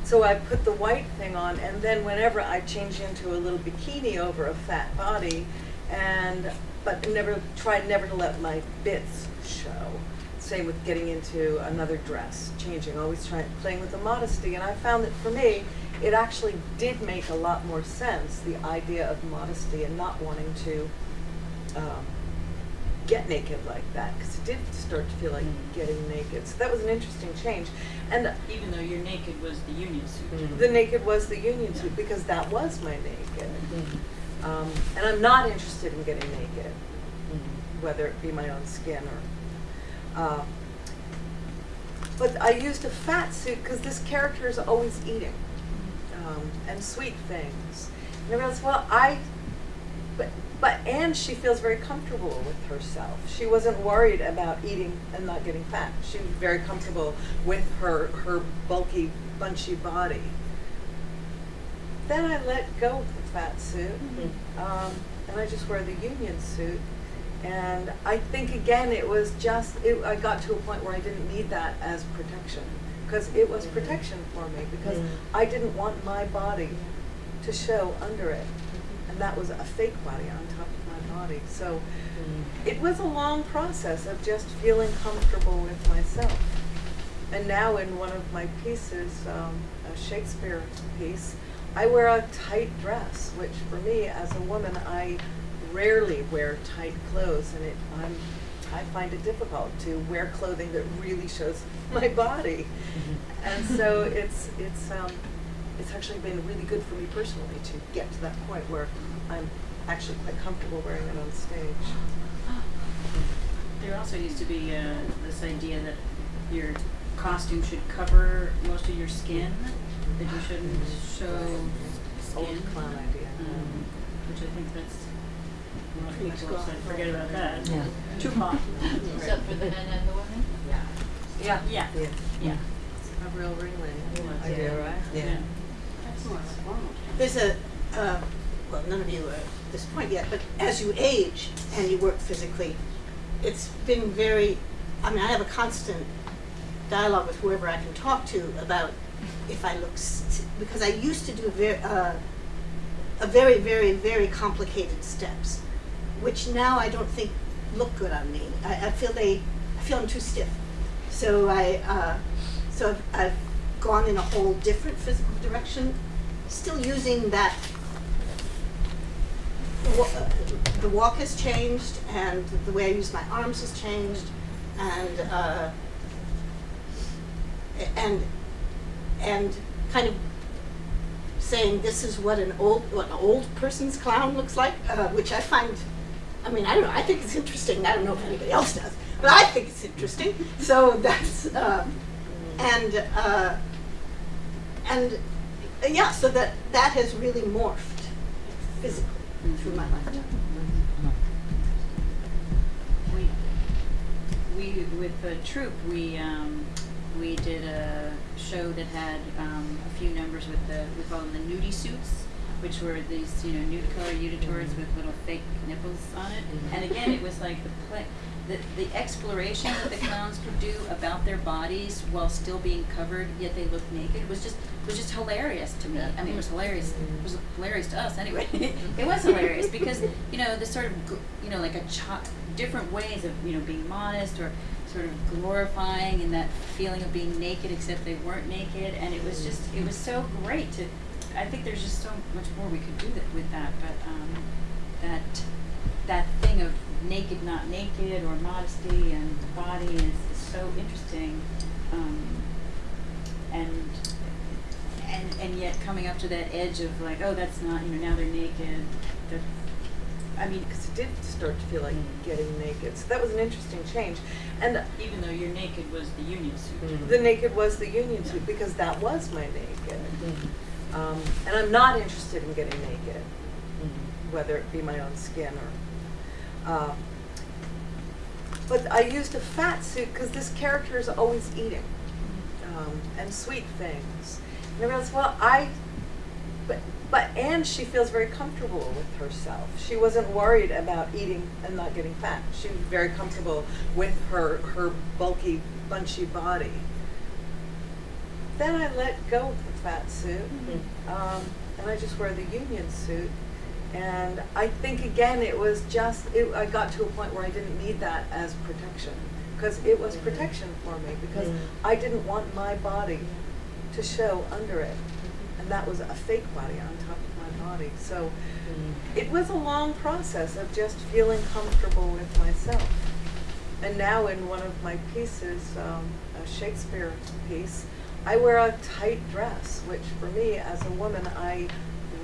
So I put the white thing on, and then whenever I change into a little bikini over a fat body, and but never tried never to let my bits show. Same with getting into another dress, changing, always trying playing with the modesty. And I found that for me, it actually did make a lot more sense the idea of modesty and not wanting to um, get naked like that because it did start to feel like getting naked. So that was an interesting change. And Even though your naked was the union suit. the naked was the union suit because that was my naked. Um, and I'm not interested in getting naked, whether it be my own skin or. Uh, but I used a fat suit because this character is always eating um, and sweet things. And I realized, well, I. But, and she feels very comfortable with herself. She wasn't worried about eating and not getting fat. She was very comfortable with her her bulky, bunchy body. Then I let go of the fat suit, um, and I just wear the union suit. And I think again, it was just it, I got to a point where I didn't need that as protection because it was protection for me because Mm. I didn't want my body to show under it, and that was a fake body on top of my body. So it was a long process of just feeling comfortable with myself. And now in one of my pieces, um, a Shakespeare piece, I wear a tight dress, which for me as a woman, I rarely wear tight clothes, and it, I'm, I find it difficult to wear clothing that really shows *laughs* my body. And so it's it's um, it's actually been really good for me personally to get to that point where I'm actually quite comfortable wearing it on stage. *gasps* There also used to be uh, this idea that your costume should cover most of your skin, that you shouldn't show skin. Old skin. clown idea. Um, which I think that's. Well, Pretty Michael forget about that. Yeah. Tupac. Except *laughs* for the men and the women? Yeah. Yeah, Yeah. yeah. A real Ringling. Idea, right? Yeah. There's a, uh, well, none of you are at this point yet, but as you age and you work physically, it's been very, I mean, I have a constant dialogue with whoever I can talk to about if I look, because I used to do very, uh, a very, very, very complicated steps, which now I don't think look good on me. I, I feel they, I feel I'm too stiff. So I, uh, so I've, I've gone in a whole different physical direction, still using that. The walk has changed, and the way I use my arms has changed, and uh, and and kind of saying this is what an old what an old person's clown looks like, uh, which I find. I mean, I don't know. I think it's interesting. I don't know if anybody else does, but I think it's interesting. So that's uh, and uh, and yeah. So that that has really morphed physically through my lifetime. We, we with the troupe, we um, we did a show that had um, a few numbers with the we call them the nudie suits, which were these, you know, nude color unitards with little fake nipples on it. And again, it was like the play, the, the exploration that the clowns could do about their bodies while still being covered, yet they looked naked, was just was just hilarious to me. I mean, it was hilarious. It was hilarious to us anyway. *laughs* it was hilarious because you know the sort of you know like a different ways of you know being modest or sort of glorifying and that feeling of being naked except they weren't naked and it was just it was so great to I think there's just so much more we could do that with that but um, that that thing of naked not naked or modesty and the body is, is so interesting um, and and and yet coming up to that edge of like oh that's not you know now they're naked they're, I mean Because it did start to feel like Mm. getting naked. So that was an interesting change. And even though you're naked was the union suit the naked was the union suit because that was my naked. Um, and I'm not interested in getting naked, whether it be my own skin or. Uh, but I used a fat suit because this character is always eating um, and sweet things. And I realized, well, I. But, but and she feels very comfortable with herself. She wasn't worried about eating and not getting fat. She was very comfortable with her her bulky, bunchy body. Then I let go of the fat suit, um, and I just wear the union suit. And I think again, it was just it, I got to a point where I didn't need that as protection because it was protection for me because I didn't want my body to show under it, and that was a fake body on top of my body. So it was a long process of just feeling comfortable with myself. And now in one of my pieces, um, a Shakespeare piece, I wear a tight dress, which for me as a woman, I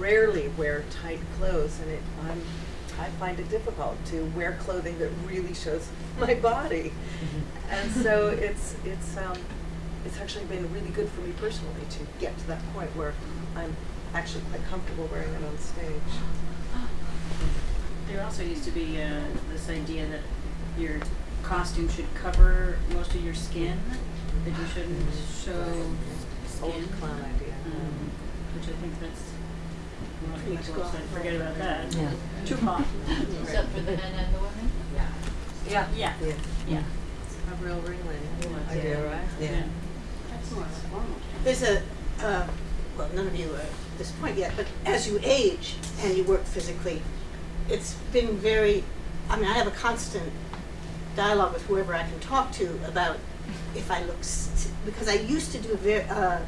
rarely wear tight clothes, and it, I'm, I find it difficult to wear clothing that really shows *laughs* my body. And so it's it's um, it's actually been really good for me personally to get to that point where I'm actually quite comfortable wearing it on stage. *gasps* There also used to be uh, this idea that your costume should cover most of your skin, that you shouldn't show skin. Old clown idea. Um, which I think that's. Well, Pretty Michael strong. said, forget about that. Yeah. Tupac. Except for the men and the women? Yeah. Yeah, Yeah. yeah. A real Ringling idea, right? Yeah. There's a, uh, well, none of you are at this point yet, but as you age and you work physically, it's been very, I mean, I have a constant dialogue with whoever I can talk to about if I look, because I used to do very, uh,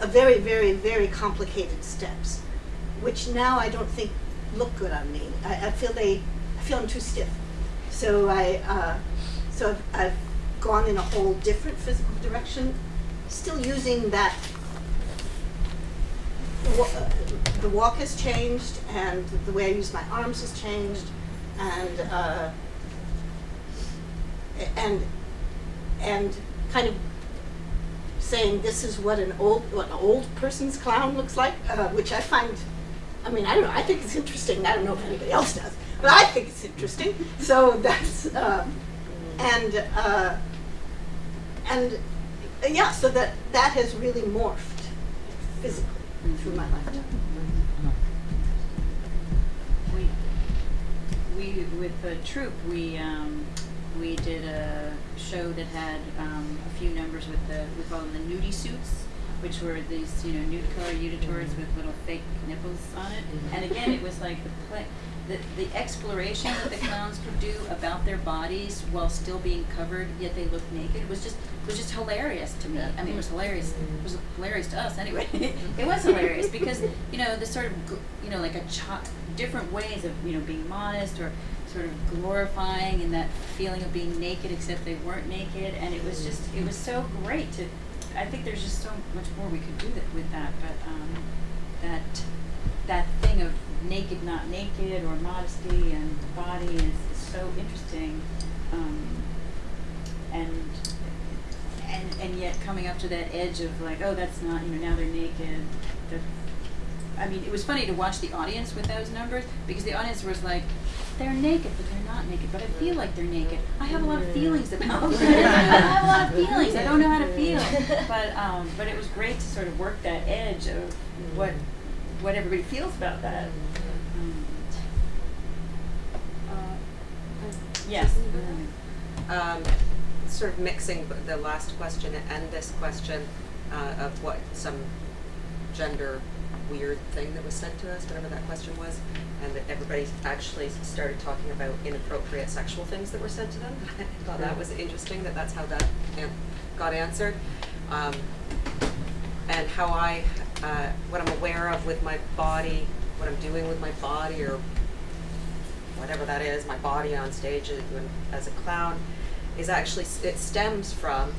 a very, very, very complicated steps, which now I don't think look good on me. I, I feel they, I feel I'm too stiff. So I, uh, so I've, I've gone in a whole different physical direction, still using that. The walk has changed, and the way I use my arms has changed, and uh, and and kind of saying this is what an old what an old person's clown looks like, uh, which I find. I mean, I don't know. I think it's interesting. I don't know if anybody else does, but I think it's interesting. So that's uh, and uh, and yeah. So that that has really morphed physically through my lifetime. We, we with the troupe, we um, we did a show that had um, a few numbers with the we call them the nudie suits, which were these you know nude color unitards with little fake nipples on it. And again, it was like the play. The, the exploration that the clowns could do about their bodies while still being covered, yet they looked naked, was just was just hilarious to me. I mean, it was hilarious. It was hilarious to us anyway. *laughs* it was hilarious because you know the sort of you know like a different ways of you know being modest or sort of glorifying and that feeling of being naked except they weren't naked, and it was just it was so great to. I think there's just so much more we could do that with that, but um, that that thing of naked not naked or modesty and body is, is so interesting um, and and and yet coming up to that edge of like oh that's not you know now they're naked they're, I mean it was funny to watch the audience with those numbers because the audience was like they're naked but they're not naked but I feel like they're naked. I have a lot of feelings about *laughs* it *laughs* I have a lot of feelings. I don't know how to feel. *laughs* But um, but it was great to sort of work that edge of what what everybody feels about that. Um, Yes. um, sort of mixing the last question and this question uh, of what some gender weird thing that was sent to us, whatever that question was, and that everybody actually started talking about inappropriate sexual things that were said to them. *laughs* I thought that was interesting that that's how that an- got answered. Um, and how I, uh, what I'm aware of with my body, what I'm doing with my body, or whatever that is, my body on stage as, a clown, is actually it stems from,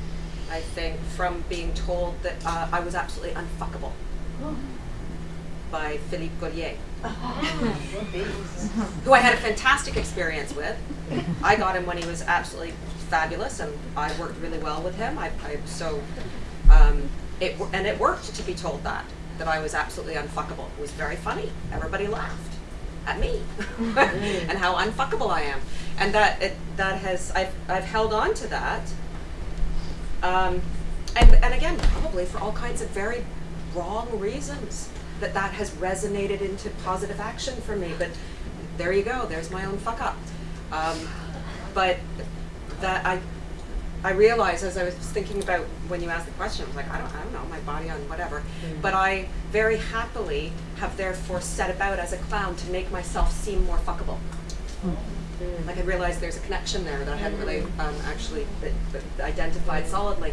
I think, from being told that uh, I was absolutely unfuckable by Philippe Gaulier, *laughs* who I had a fantastic experience with. I got him when he was absolutely fabulous, and I worked really well with him. I, I so, um, it and it worked to be told that that I was absolutely unfuckable. It was very funny. Everybody laughed at me *laughs* and how unfuckable I am, and that it, that has I've I've held on to that. Um, and and again, probably for all kinds of very wrong reasons that that has resonated into positive action for me. But there you go. There's my own fuck up. Um, but that I I realized as I was thinking about when you asked the question, I was like, I don't, I don't know, my body on whatever. But I very happily have therefore set about as a clown to make myself seem more fuckable. Like I realized there's a connection there that I hadn't really um, actually identified solidly,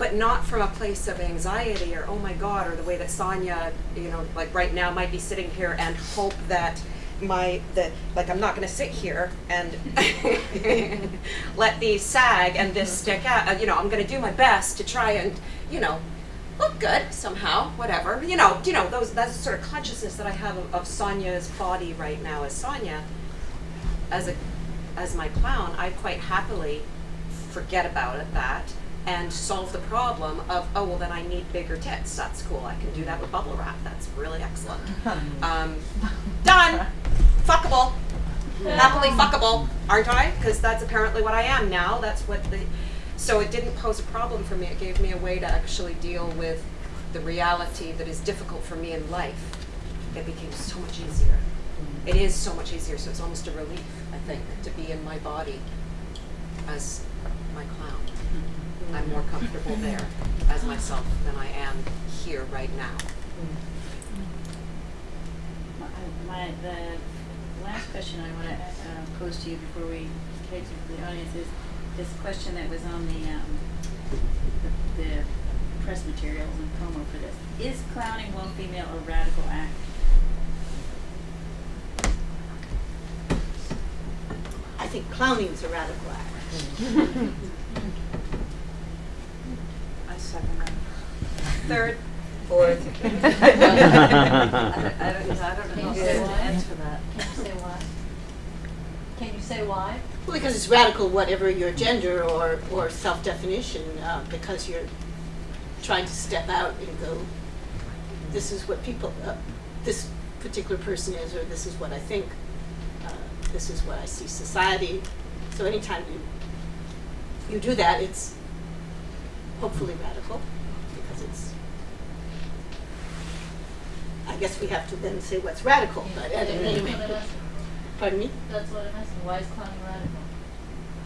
but not from a place of anxiety or oh my god or the way that Sonia, you know, like right now might be sitting here and hope that my that like I'm not going to sit here and *laughs* let these sag and this stick out. Uh, You know, I'm going to do my best to try and you know look good somehow, whatever. You know, you know those that's the sort of consciousness that I have of, of Sonia's body right now as Sonia as a as my clown, I quite happily forget about it that and solve the problem of oh well then I need bigger tits. That's cool. I can do that with bubble wrap. That's really excellent. *laughs* Um, done. Fuckable. Happily fuckable, aren't I? Because that's apparently what I am now. That's what the. So it didn't pose a problem for me. It gave me a way to actually deal with the reality that is difficult for me in life. It became so much easier. It is so much easier. So it's almost a relief, I think, to be in my body as my clown. I'm more comfortable there as myself than I am here right now. My, my, the last question I want to uh, pose to you before we take to the audience is this question that was on the, um, the, the press materials and promo for this. Is clowning one female a radical act? I think clowning is a radical act. *laughs* I second. Third. Fourth. *laughs* *laughs* I don't, I don't, I don't Can know you how say to why? answer that. Can you say why? Can you say why? Well, because it's radical, whatever your gender or, or self-definition, uh, because you're trying to step out and go, this is what people, uh, this particular person is, or this is what I think, uh, this is what I see society. So anytime you, you do that, it's hopefully radical, because it's, I guess we have to then say what's radical, but That's anyway, pardon me? That's what I'm asking. Why is clowning radical?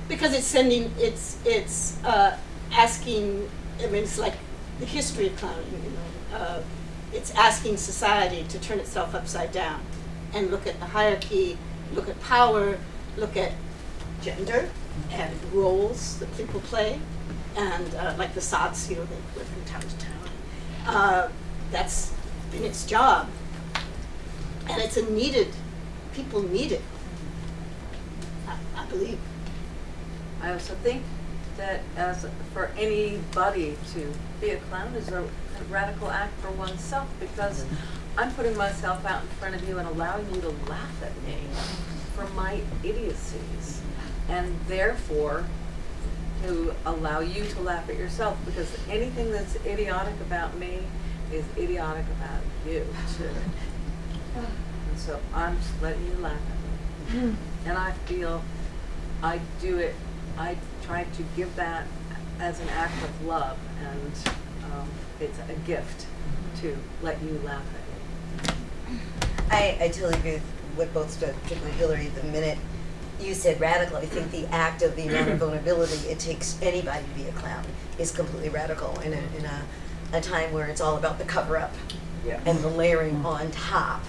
Because it's sending, it's, it's uh, asking, I mean, it's like the history of clowning, you know. Uh, it's asking society to turn itself upside down and look at the hierarchy, look at power, look at gender and roles that people play. And uh, like the sots, you know, they live from town to town. Uh, that's been its job. And it's a needed, people need it, I, I believe. I also think that as for anybody to be a clown is a, a radical act for oneself because I'm putting myself out in front of you and allowing you to laugh at me for my idiocies, and therefore to allow you to laugh at yourself because anything that's idiotic about me is idiotic about you too. And so I'm just letting you laugh at me. And I feel I do it, I try to give that as an act of love and um, it's a gift to let you laugh at me. I, I totally agree with what both said, particularly Hillary, the minute you said radical, I think the act of the amount of vulnerability it takes anybody to be a clown is completely radical in a, in a, a time where it's all about the cover up Yeah. and the layering on top.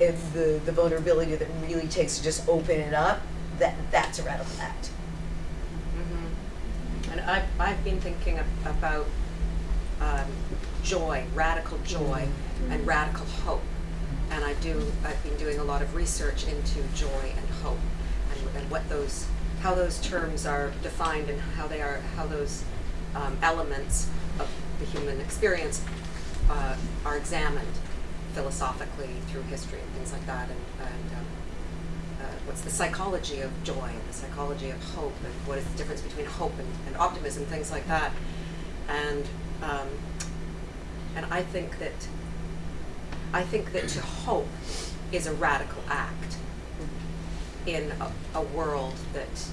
It's the, the vulnerability that it really takes to just open it up, that, that's a radical act. Mhm. And I've, I've been thinking ab- about um, joy, radical joy, and radical hope. And I do, I've been doing a lot of research into joy and hope, and, what those, how those terms are defined and how they are, how those um, elements of the human experience uh, are examined philosophically through history and things like that, and, and um, uh, what's the psychology of joy and the psychology of hope and what is the difference between hope and, and optimism, things like that. And um, and I think that I think that to hope is a radical act in a, a world that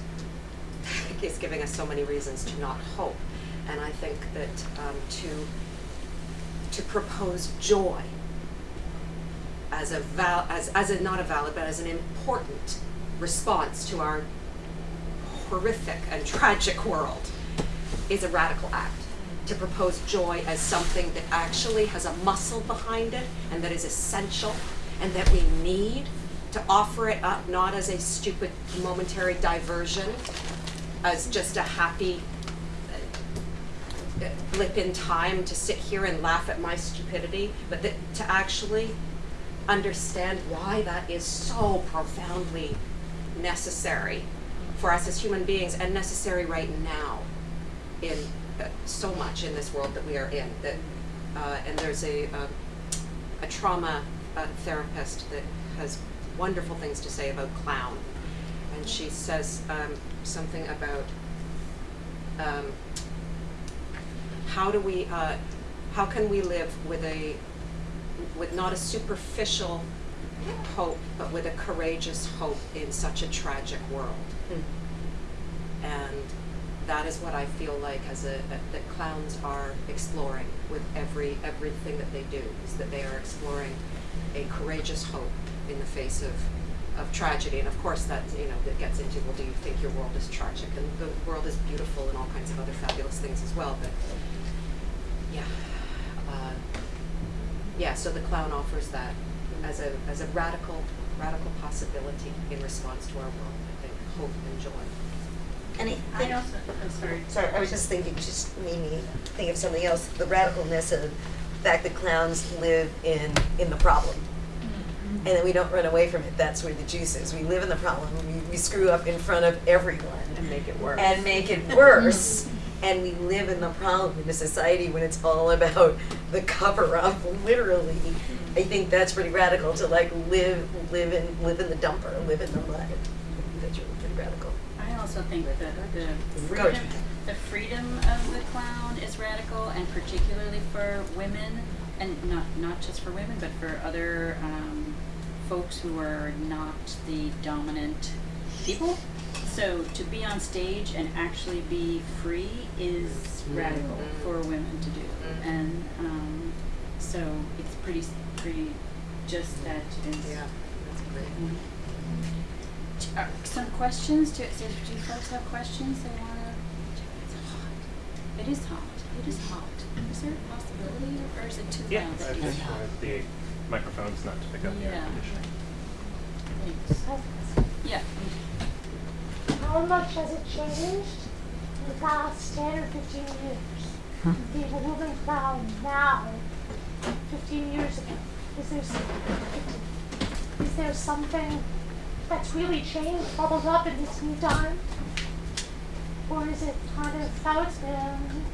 *laughs* is giving us so many reasons to not hope. And I think that um, to to propose joy as a val- as as a not a valid but as an important response to our horrific and *laughs* tragic world is a radical act to propose joy as something that actually has a muscle behind it and that is essential and that we need to offer it up not as a stupid momentary diversion as just a happy uh, blip in time to sit here and laugh at my stupidity but that to actually understand why that is so profoundly necessary for us as human beings and necessary right now in uh, so much in this world that we are in that uh, and there's a um, a trauma uh, therapist that has wonderful things to say about clown and she says um, something about um, how do we uh, how can we live with a with not a superficial hope, but with a courageous hope in such a tragic world. And that is what I feel like as a, that that clowns are exploring with every everything that they do is that they are exploring a courageous hope in the face of of tragedy. And of course that you know that gets into well do you think your world is tragic? And the world is beautiful and all kinds of other fabulous things as well. But yeah. Uh, yeah, so the clown offers that as a as a radical radical possibility in response to our world. I think hope and joy. And I I also, I'm sorry. sorry, I was just thinking, just made me think of something else, the radicalness of the fact that clowns live in, in the problem. And then we don't run away from it, that's where the juice is, we live in the problem, we, we screw up in front of everyone. And make it worse. and make it worse. and we live in the problem in a society when it's all about the cover up, literally. I think that's pretty radical to like live live in live in the dumper, live in the mud. That's really pretty radical. I also think that the freedom, the freedom of the clown is radical, and particularly for women, and not not just for women, but for other um, folks who are not the dominant people. So to be on stage and actually be free is radical Mhm. for women to do, Mhm. and um, so it's pretty pretty just that. Yeah, that's great. Uh, some questions? Do, do, do folks have questions they want to? It's hot. It is hot. It is hot. Is there a possibility, or is it too Yeah, loud? I that you just hear? the microphone's not to pick up the air Yeah. conditioning. Thanks. Yeah. How much has it changed in the past 10 or 15 years? People moving clown now, 15 years ago. Is there, some- is there something that's really changed, bubbled up in this new time? Or is it kind of how it's been?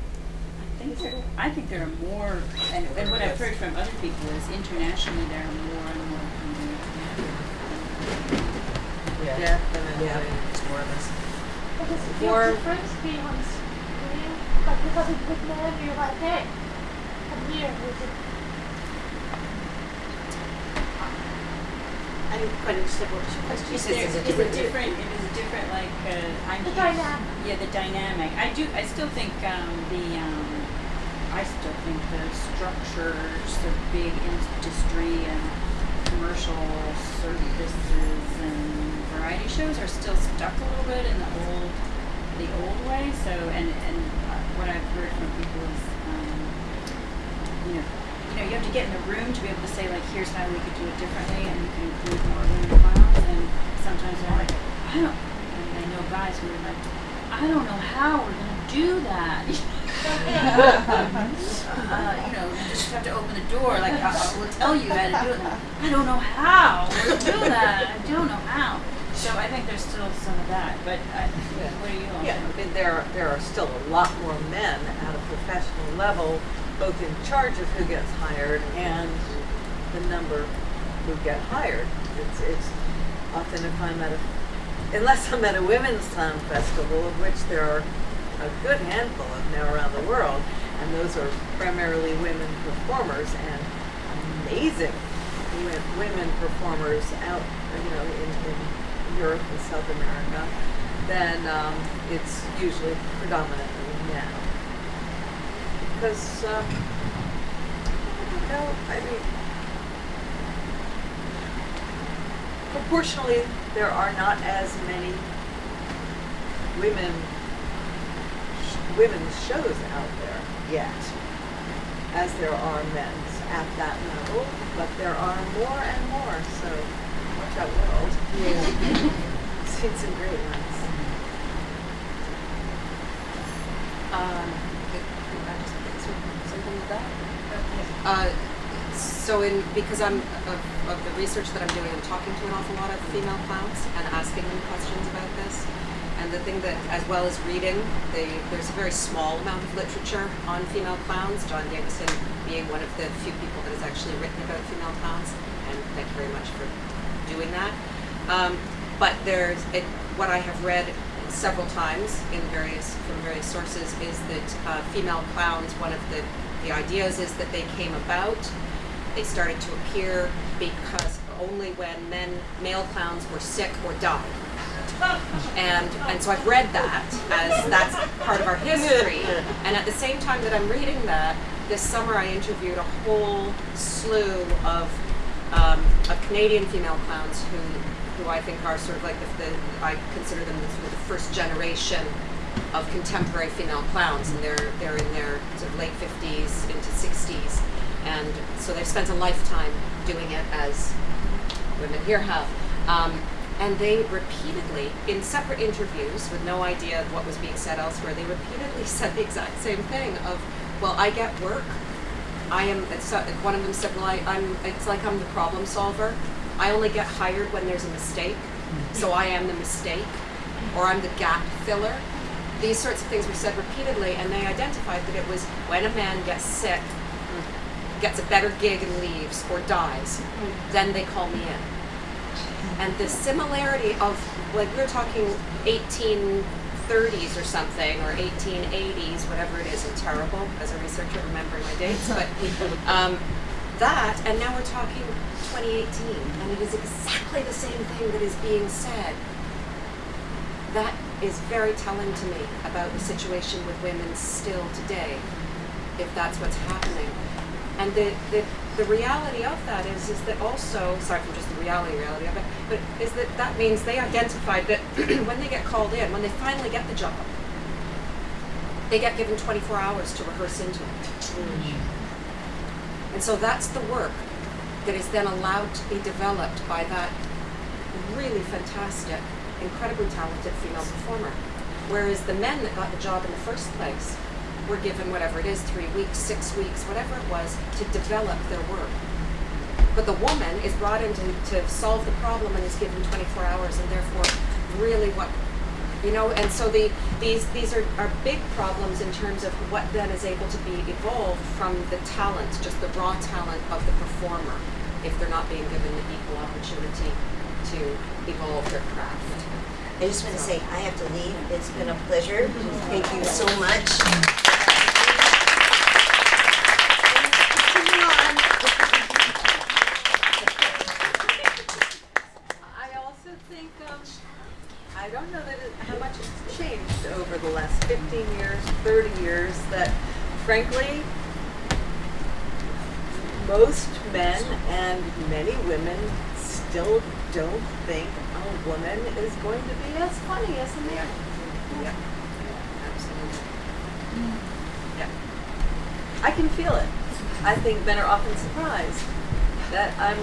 I think there, I think there are more, and, and what I've heard from other people is internationally there are more and more comedians. Yeah. Yeah. It's more of us. Or does it feel Or- different being on screen? Like because of good man, you're like, hey, I'm here. Is I didn't quite understand what your question Is says there, it's a is it different- different, it is different, like, uh, I'm. The dynamic. Yeah, the dynamic. I do, I still think, um, the, um, I still think the structures, the big industry and commercial services and variety shows are still stuck a little bit in the old, the old way. So, and and what I've heard from people is, um, you know, you know, you have to get in the room to be able to say like, here's how we could do it differently, and you can include more women clowns. And sometimes they're like, I don't, and they know guys who are like, I don't know how we're gonna do that. *laughs* uh, you know, you just have to open the door. Like I, will tell you how to do it. I don't know how we'll do that. I don't know how. So I think there's still some of that. But I, what are you all Yeah, I mean, there, are- there are still a lot more men at a professional level, both in charge of who gets hired and the number who get hired. It's, it's often if I'm at a, unless I'm at a women's clown festival, of which there are a good handful of now around the world, and those are primarily women performers and amazing wo- women performers out, you know, in, in Europe and South America, then um, it's usually predominantly men. Because, uh, I know, I mean, proportionally, there are not as many women women's shows out there yet as there are men's at that level, but there are more and more. So watch out, world. Yeah. *laughs* Seen some great ones. Um, could, could I just answer something with that? Uh, so in, because I'm, of, of the research that I'm doing, I'm talking to an awful lot of female clowns and asking them questions about this. And the thing that, as well as reading, there's a very small amount of literature on female clowns, John Davison being one of the few people that has actually written about female clowns. And thank you very much for doing that. Um, but there's, it, what I have read several times in various, from various sources is that uh, female clowns, one of the, the ideas is that they came about, they started to appear because only when men, male clowns were sick or died. And, and so I've read that as that's part of our history. And at the same time that I'm reading that, this summer I interviewed a whole slew of, um, of Canadian female clowns who, who I think are sort of like the, the I consider them the, the first generation of contemporary female clowns, and they're they're in their sort of late 50s into 60s, and so they've spent a lifetime doing it as women here have. Um, and they repeatedly, in separate interviews with no idea of what was being said elsewhere, they repeatedly *laughs* said the exact same thing of, well, I get work. I am, it's, uh, one of them said, well, I, I'm, it's like I'm the problem solver. I only get hired when there's a mistake, so I am the mistake, or I'm the gap filler. These sorts of things were said repeatedly, and they identified that it was when a man gets sick, gets a better gig and leaves, or dies, then they call me in and the similarity of like we're talking 1830s or something or 1880s whatever it is i'm terrible as a researcher remembering my dates but *laughs* um, that and now we're talking 2018 and it is exactly the same thing that is being said. That is very telling to me about the situation with women still today if that's what's happening and the, the, the reality of that is is that also, aside from just the reality reality of it, but is that that means they identified that *clears throat* when they get called in, when they finally get the job, they get given 24 hours to rehearse into it. And so that's the work that is then allowed to be developed by that really fantastic, incredibly talented female performer. Whereas the men that got the job in the first place were given whatever it is, three weeks, six weeks, whatever it was, to develop their work. But the woman is brought in to, to solve the problem and is given 24 hours, and therefore, really what, you know, and so the, these, these are, are big problems in terms of what then is able to be evolved from the talent, just the raw talent of the performer, if they're not being given the equal opportunity to evolve their craft. I just want to say, I have to leave. It's been a pleasure. Thank you so much. Continue on. I also think, um, I don't know that it, how much it's changed over the last 15 years, 30 years, that frankly, most men and many women still don't think a woman is going to be as funny as a man. Yeah, absolutely. Mm. Yeah. I can feel it. I think men are often surprised that I'm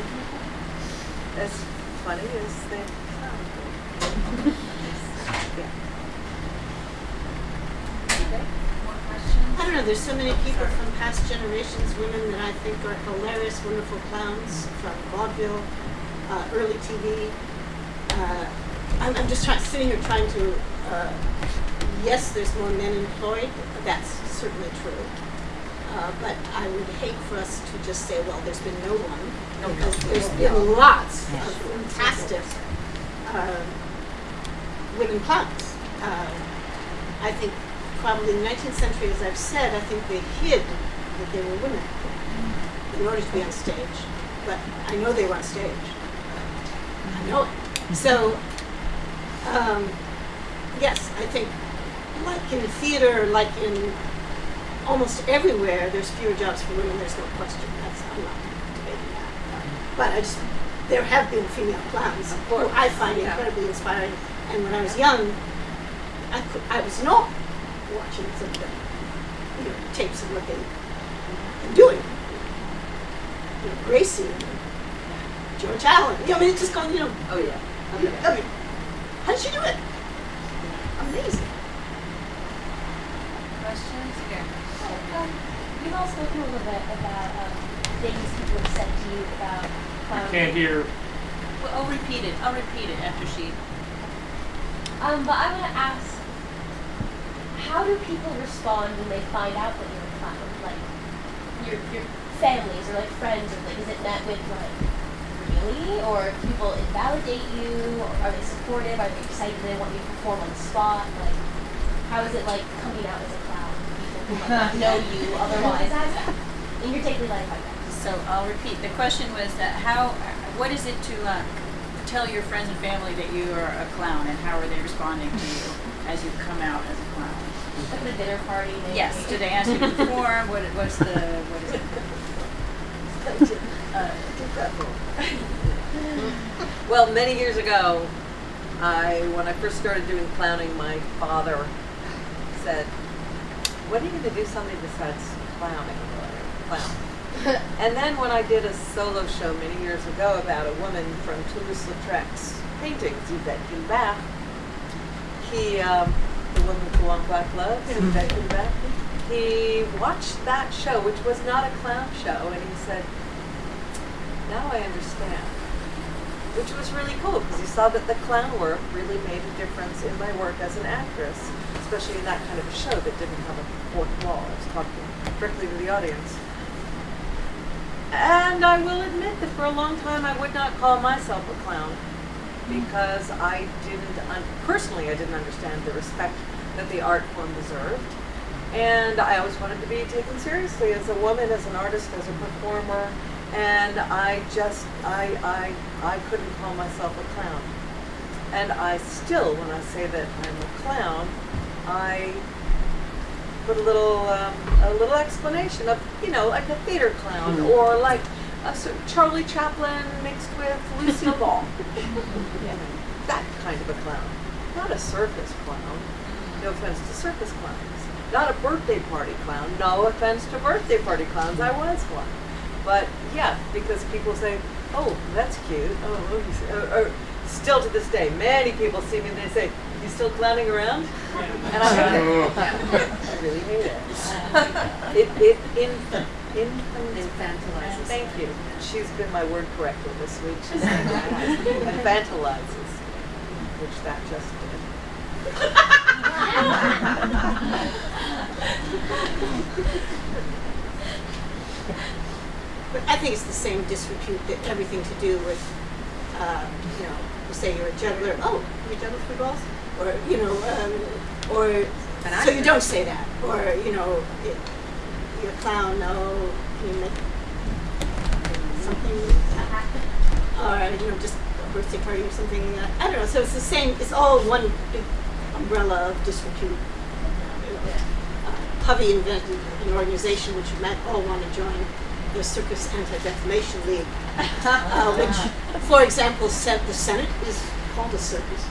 as funny as they sound. *laughs* Yeah. I don't know, there's so many people from past generations, women that I think are hilarious, wonderful clowns from vaudeville, uh, early TV. Uh, I'm, I'm just trying, sitting here trying to, uh, yes, there's more men employed, that's certainly true. Uh, but I would hate for us to just say, well, there's been no one, because there's been lots of fantastic uh, women clowns. Uh, I think probably in the 19th century, as I've said, I think they hid that they were women in order to be on stage. But I know they were on stage. I know it. So, um, yes, I think like in theater, like in almost everywhere, there's fewer jobs for women. There's no question. That's I'm not debating that. But I just there have been female clowns who I find yeah. incredibly inspiring. And when I was young, I, could, I was not watching some of the you know, tapes of what they were doing. You know, Gracie, and George Allen. You know, I mean, it's just going, you know, Oh, yeah. I mean, I mean, how did she do it? Amazing. Questions? Here. Um, you've all spoken a little bit about um, things people have said to you about clowning. Can't hear. Well, I'll repeat it. I'll repeat it after she. Um, but I want to ask, how do people respond when they find out that you're a clown? Like, your your families or like friends, or like, is it met with like, really, or people invalidate you? Or are they supportive? Are they excited? They want you to perform on the spot? Like, how is it like coming out as a clown? People who might not *laughs* know you otherwise as in your daily life, I guess. So I'll repeat. The question was that how, what is it to uh, tell your friends and family that you are a clown, and how are they responding to you as you come out as a clown? Like at a dinner party. Maybe. Yes. Did they ask you *laughs* to perform? What, what's the what is it? Uh, *laughs* Well, many years ago, I when I first started doing clowning, my father said, "What are you going to do something besides clowning?" Clown. *laughs* and then when I did a solo show many years ago about a woman from Toulouse-Lautrec's paintings, Yvette Guilbert, he, um, with the long black gloves, Yvette Guilbert, he watched that show, which was not a clown show, and he said, "Now I understand." which was really cool because he saw that the clown work really made a difference in my work as an actress, especially in that kind of a show that didn't have a fourth wall. I was talking directly to the audience. And I will admit that for a long time I would not call myself a clown because I didn't, un- personally, I didn't understand the respect that the art form deserved. And I always wanted to be taken seriously as a woman, as an artist, as a performer. And I just, I, I, I couldn't call myself a clown. And I still, when I say that I'm a clown, I put a little, um, a little explanation of, you know, like a theater clown or like a sort of Charlie Chaplin mixed with Lucille Ball. *laughs* that kind of a clown, not a circus clown. No offense to circus clowns. Not a birthday party clown. No offense to birthday party clowns. I was one. But yeah, because people say, "Oh, that's cute." Oh, oh, or, or still to this day, many people see me and they say, "You still clowning around?" And I hate *laughs* oh. it. I really hate it. *laughs* It it in in Infantilizes. Thank you. She's been my word corrector this week. She's *laughs* infantilizes, which that just did. But I think it's the same disrepute that everything to do with, uh, you know, say you're a juggler. Oh, you juggle three balls, or you know, um, or so you don't say that, or you know, it, you're a clown. No, can you make something happen? Or you know, just a birthday party or something. Uh, I don't know. So it's the same. It's all one big umbrella of disrepute. You know, uh, invented an organization which you might all want to join the Circus Anti-Defamation League, uh, which, for example, said the Senate is called a circus.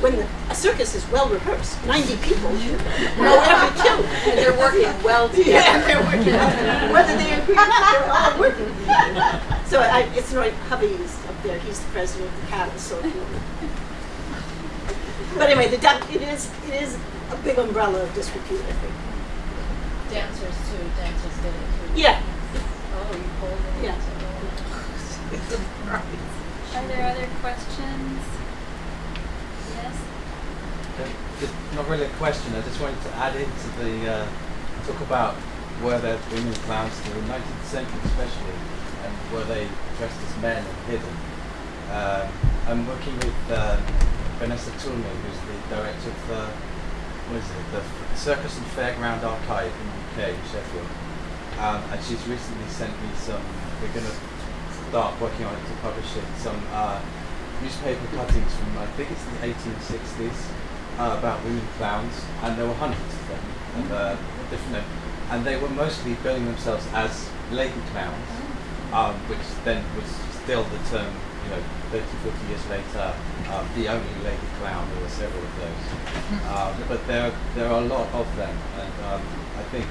When the, a circus is well rehearsed, 90 people know every cue. And they're working well *laughs* together. Yeah, they're working it. Whether they agree or not, they're all working. So I, it's right, hubby's up there, he's the president of the CAB, so. But anyway, the, duck- it is, it is a big umbrella of disrepute, I think. Dancers too, dancers did it too. Yeah, Oh, you pulled it. Yeah. *laughs* Are there other questions? Yes? Uh, Just not really a question. I just wanted to add into the uh, talk about were there women clowns in the 19th century, especially, and were they dressed as men and hidden? Um, I'm working with uh, Vanessa Toulmin, who's the director of the what is it, the Circus and Fairground Archive in the UK, Sheffield, um, and she's recently sent me some. We're going to start working on it to publish it. Some uh, newspaper cuttings from I think it's the 1860s uh, about women clowns, and there were hundreds of them, and uh, different, and they were mostly billing themselves as lady clowns, um, which then was still the term, you know, 30, 40 years later, um, the only lady clown. There were several of those, *laughs* um, but there there are a lot of them, and um, I think,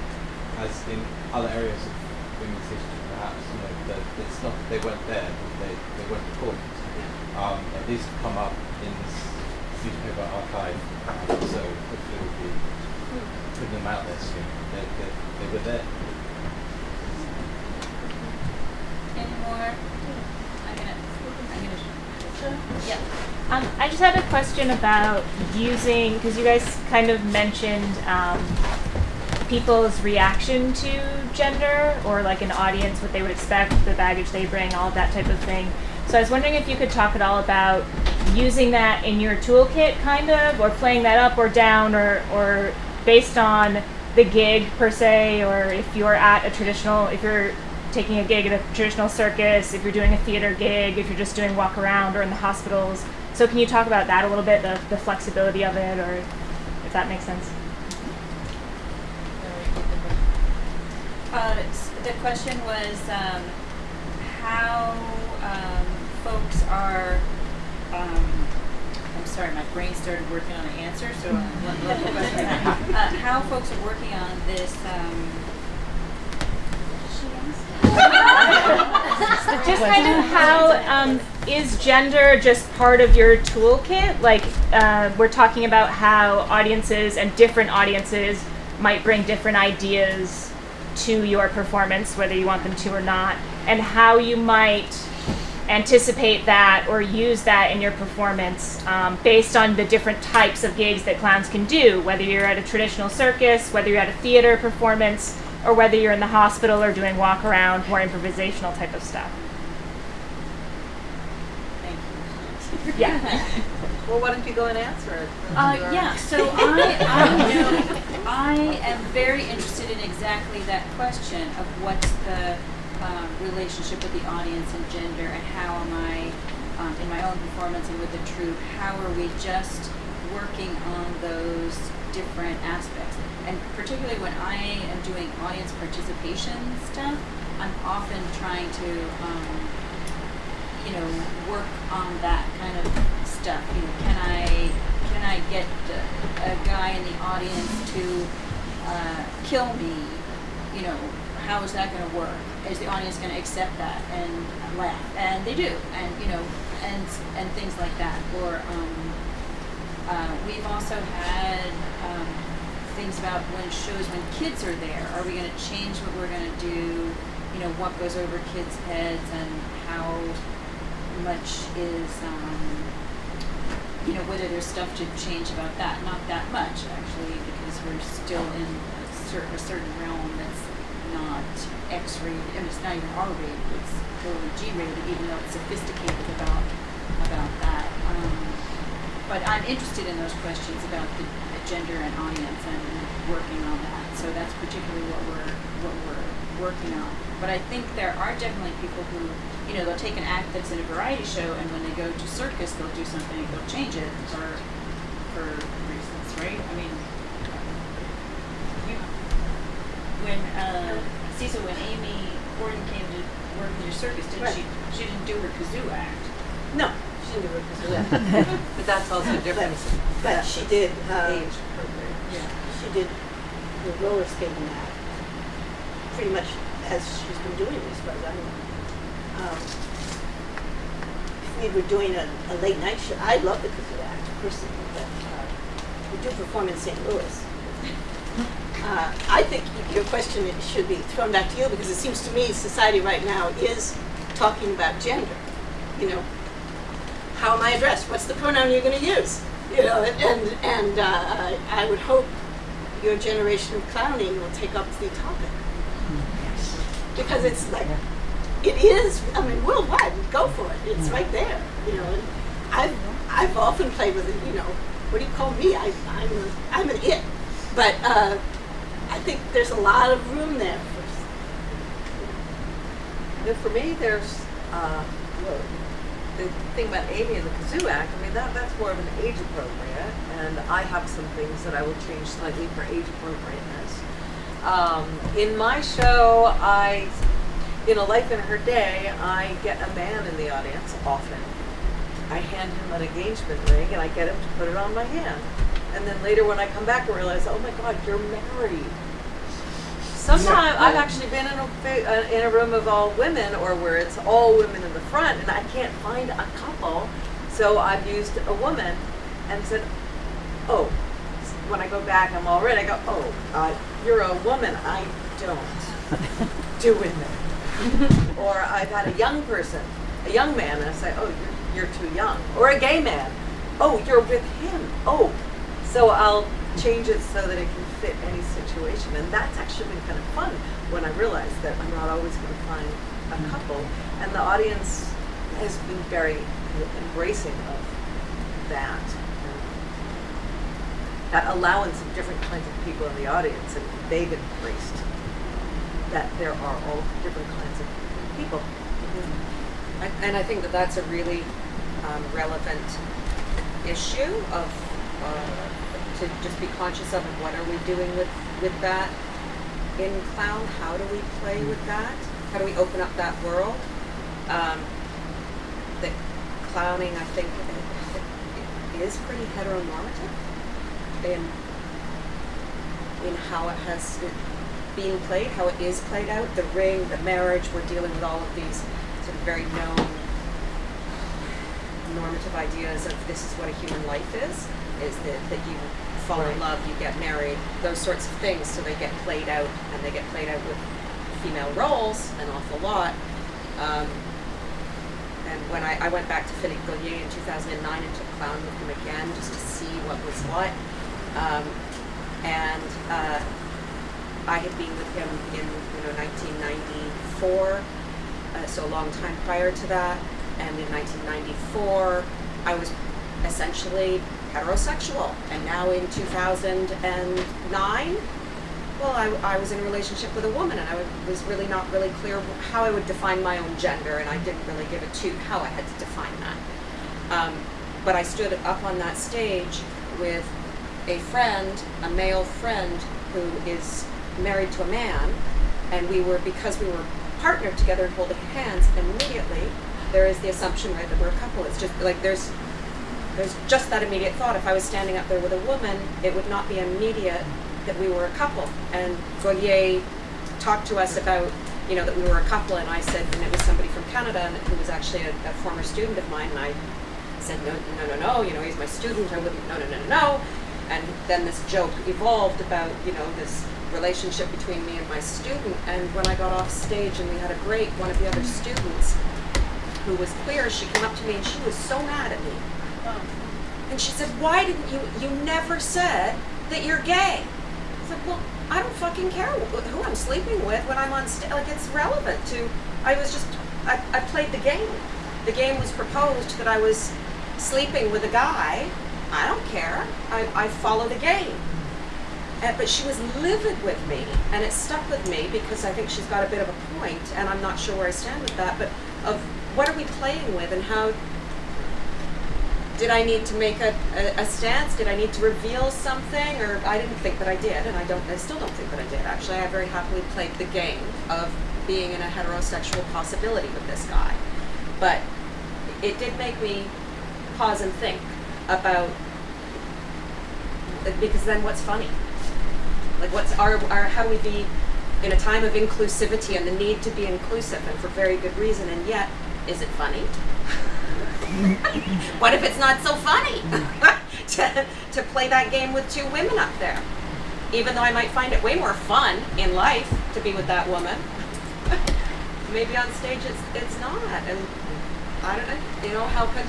as in other areas of women's history, perhaps you know, that it's not they weren't there, but they they weren't important. Um, and these have come up in this newspaper archive, so hopefully we'll be putting them out there soon. They, they, they were there. Any more? Yeah. Um, I just had a question about using, because you guys kind of mentioned um, people's reaction to gender or like an audience, what they would expect, the baggage they bring, all of that type of thing. So I was wondering if you could talk at all about using that in your toolkit, kind of, or playing that up or down, or, or based on the gig per se, or if you're at a traditional, if you're taking a gig at a traditional circus, if you're doing a theater gig, if you're just doing walk around or in the hospitals. So can you talk about that a little bit, the, the flexibility of it, or if that makes sense? Uh, the question was, um, how, um, folks are, um, I'm sorry, my brain started working on an answer, so uh, one one. Uh, how folks are working on this, um, Just kind of how um, is gender just part of your toolkit? Like uh, we're talking about how audiences and different audiences might bring different ideas to your performance, whether you want them to or not, and how you might anticipate that or use that in your performance um, based on the different types of gigs that clowns can do, whether you're at a traditional circus, whether you're at a theater performance, or whether you're in the hospital or doing walk around, more improvisational type of stuff. thank you. Yeah. *laughs* Well, why don't you go and answer it? Uh, yeah, so I, I *laughs* know, I am very interested in exactly that question of what's the um, relationship with the audience and gender and how am I, um, in my own performance and with the troupe, how are we just working on those different aspects? And particularly when I am doing audience participation stuff, I'm often trying to, um, you know, work on that kind of stuff. You know, can I can I get a, a guy in the audience to uh, kill me? You know, how is that going to work? Is the audience going to accept that and laugh? And they do, and you know, and and things like that. Or um, uh, we've also had um, things about when shows when kids are there. Are we going to change what we're going to do? You know, what goes over kids' heads and how much is, um, you know, whether there's stuff to change about that. Not that much, actually, because we're still in a certain, a certain realm that's not X-rated. I mean, it's not even R-rated. It's totally G-rated, even though it's sophisticated about about that. Um, but I'm interested in those questions about the gender and audience and working on that. So that's particularly what we're what we're working on. But I think there are definitely people who, you know, they'll take an act that's in a variety show, and when they go to circus, they'll do something, they'll change it for for reasons, right? I mean, you, when uh, Cecil, when Amy Gordon came to work in your circus, didn't Right. she? She didn't do her kazoo act. No, She didn't it because of that. But that's also different. difference. but she did, uh, Age appropriate. she did the roller skating act pretty much as she's been doing as far as I know. Um, if we were doing a, a late night show, I love the kazoo act personally, but uh, we do perform in St. Louis. *laughs* Uh, I think your question should be thrown back to you because it seems to me society right now is talking about gender. You know, how am I addressed? What's the pronoun you're going to use? You know, and and, uh, I, would hope your generation of clowning will take up the topic because it's like it is. I mean, worldwide, go for it. It's right there. You know, and I've I've often played with it. You know, what do you call me? I, I'm a, I'm an it, but uh, I think there's a lot of room there for. And for me, there's, uh, the thing about Amy and the Kazoo Act, I mean, that, that's more of an age appropriate, and I have some things that I will change slightly for age appropriateness. Um, in my show, I, in A Life in Her Day, I get a man in the audience often. I hand him an engagement ring and I get him to put it on my hand. And then later when I come back, I realize, oh my God, you're married. Sometimes I've actually been in a uh, in a room of all women, or where it's all women in the front, and I can't find a couple. So I've used a woman, and said, "Oh." When I go back, I'm all right. I go, "Oh, uh, you're a woman. I don't *laughs* do women." or I've had a young person, a young man, and I say, "Oh, you're you're too young." Or a gay man, "Oh, you're with him." Oh, so I'll change it so that it can fit any situation. And that's actually been kind of fun when I realized that I'm not always going to find a couple. And the audience has been very embracing of that. And that allowance of different kinds of people in the audience. And they've embraced that there are all different kinds of people. I- And I think that that's a really um, relevant issue of, uh, to just be conscious of what are we doing with, with that in clown? How do we play with that? How do we open up that world? Um, that clowning, I think, is pretty heteronormative in, in how it has been played, how it is played out, the ring, the marriage, we're dealing with all of these sort of very known normative ideas of this is what a human life is, is that, that you fall in love, you get married, those sorts of things, so they get played out, and they get played out with female roles an awful lot. Um, and when I, I went back to Philippe Gaulier in 2009 and took clown with him again just to see what was what, um, and uh, I had been with him in you know 1994, uh, so a long time prior to that. And in 1994, I was essentially heterosexual. And now in 2009, well, I, I was in a relationship with a woman, and I was really not really clear how I would define my own gender, and I didn't really give a toot how I had to define that. Um, but I stood up on that stage with a friend, a male friend, who is married to a man, and we were because we were partnered together and holding hands immediately. There is the assumption, right, that we're a couple. It's just like there's there's just that immediate thought. If I was standing up there with a woman, it would not be immediate that we were a couple. And Gaulier talked to us about, you know, that we were a couple, and I said, and it was somebody from Canada, and who was actually a, a former student of mine, and I said, no, no, no, no, you know, he's my student, I wouldn't, no, no, no, no, no. And then this joke evolved about, you know, this relationship between me and my student, and when I got off stage and we had a break, one of the other students, who was queer, she came up to me and she was so mad at me. And she said, why didn't you, you never said that you're gay? I said, well, I don't fucking care who I'm sleeping with when I'm on stage. Like, it's relevant to, I was just, I, I played the game. The game was proposed that I was sleeping with a guy. I don't care. I, I follow the game. And, but she was livid with me, and it stuck with me because I think she's got a bit of a point, and I'm not sure where I stand with that. But of what are we playing with, and how did I need to make a, a, a stance? Did I need to reveal something? Or I didn't think that I did, and I don't. I still don't think that I did. Actually, I very happily played the game of being in a heterosexual possibility with this guy. But it did make me pause and think about because then what's funny? Like what's our, our how do we be in a time of inclusivity and the need to be inclusive and for very good reason and yet is it funny? *laughs* *laughs* what if it's not so funny *laughs* to, to play that game with two women up there? Even though I might find it way more fun in life to be with that woman, *laughs* maybe on stage it's it's not. And I don't know, you know, how can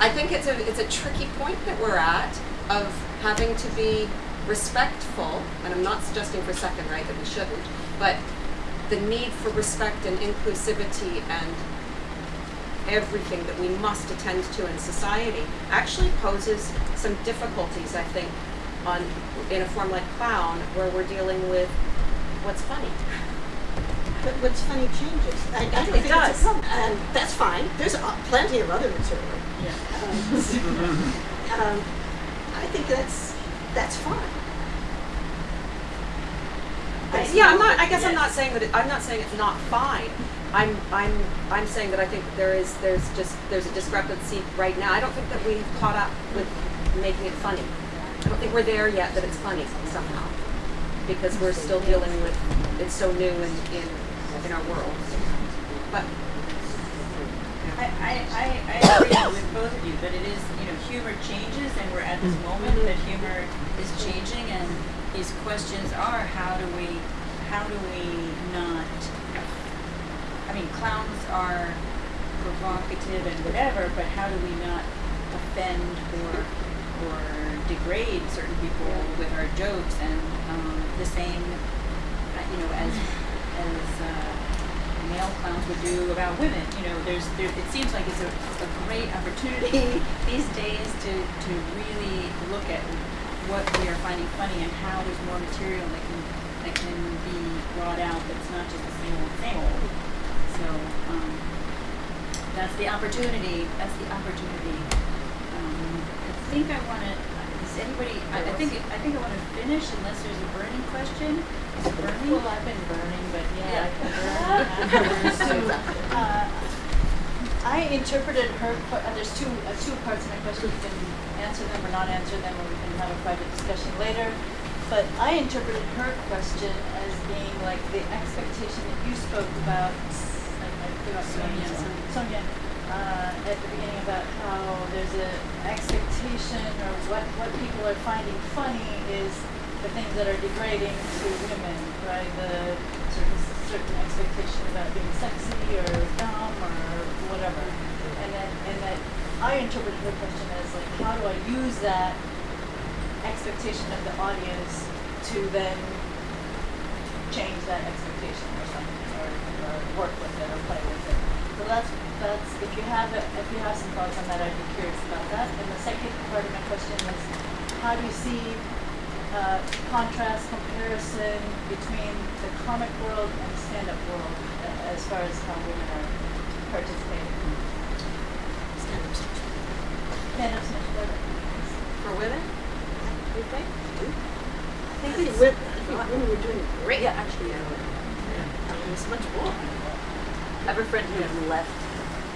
I think it's a it's a tricky point that we're at of having to be respectful, and I'm not suggesting for a second, right, that we shouldn't, but the need for respect and inclusivity and everything that we must attend to in society actually poses some difficulties, I think, on in a form like clown, where we're dealing with what's funny. But what's funny changes. I, I don't It think does. it's a problem. And that's fine. There's uh, plenty of other material. Um, *laughs* um, I think that's that's fine. I- yeah, I'm not. I guess I'm not saying that. It, I'm not saying it's not fine. I'm. I'm. I'm saying that I think there is. There's just. There's a discrepancy right now. I don't think that we've caught up with making it funny. I don't think we're there yet that it's funny somehow, because we're still dealing with. It's so new in in, in our world. But I, I, I, agree with both of you, but it is, you know, humor changes and we're at this moment that humor is changing and these questions are how do we, how do we not, I mean, clowns are provocative and whatever, but how do we not offend or, or degrade certain people with our jokes and, um, the same, uh, you know, as, as, uh, male clowns would do about women. You know, there's there, it seems like it's a, a great opportunity *laughs* these days to, to really look at what we are finding funny and how there's more material that can that can be brought out that's not just the same old old. So um, that's the opportunity. That's the opportunity. Um, I think I want to. Does anybody? I, I think I think I want to finish unless there's a burning question. Is it burning? Well, I've been burning, but yeah, I can burn *laughs* afterwards. So, uh, I interpreted her, uh, there's two, uh, two parts of my question, you can answer them or not answer them, or we can have a private discussion later. But I interpreted her question as being like the expectation that you spoke about, Sonia. Sonia, uh, at the beginning about how there's an expectation or what, what people are finding funny is the things that are degrading to women, right? The certain, certain expectation about being sexy or dumb or whatever. And then, and that I interpreted her question as like, how do I use that expectation of the audience to then change that expectation or something, or, or work with it or play with it. So that's that's if you have it, if you have some thoughts on that, I'd be curious about that. And the second part of my question is, how do you see uh, contrast comparison between the comic world and the stand-up world uh, as far as how women are participating? Stand-up whatever. for women, you think? I think it's, I think women were doing great. Yeah, actually, yeah. I mean, it's much more. I have a friend who had left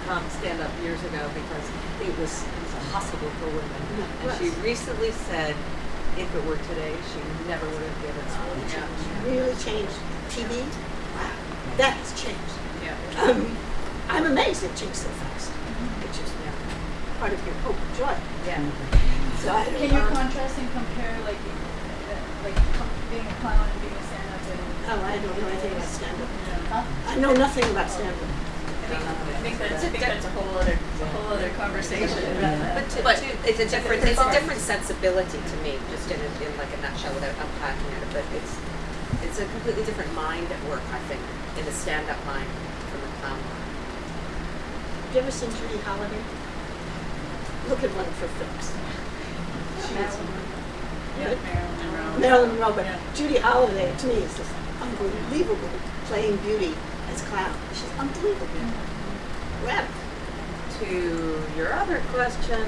um, stand up years ago because it was impossible for women. And she recently said if it were today, she never would have given up. Really changed. TV. Wow, that has changed. Yeah. Um, I'm amazed it changed so fast. Which is part of your hope and joy. Yeah. So Can you contrast and compare like uh, like being a clown and being a stand-up and Oh, I don't know anything about stand-up. Huh? I know nothing about stand-up. I think that's, I think that's a whole other, a whole other conversation about that. But, to, to, it's a different it's a different sensibility to me, just in, a, in like a nutshell without unpacking it. But it's it's a completely different mind at work, I think, in the stand-up mind from the clown mind. Have you ever seen Judy Holliday? Look at one of her films. She's Yeah, Marilyn Monroe. Marilyn Monroe, but Judy Holliday to me is just unbelievable playing beauty as clown. She's unbelievable. Her. To your other question,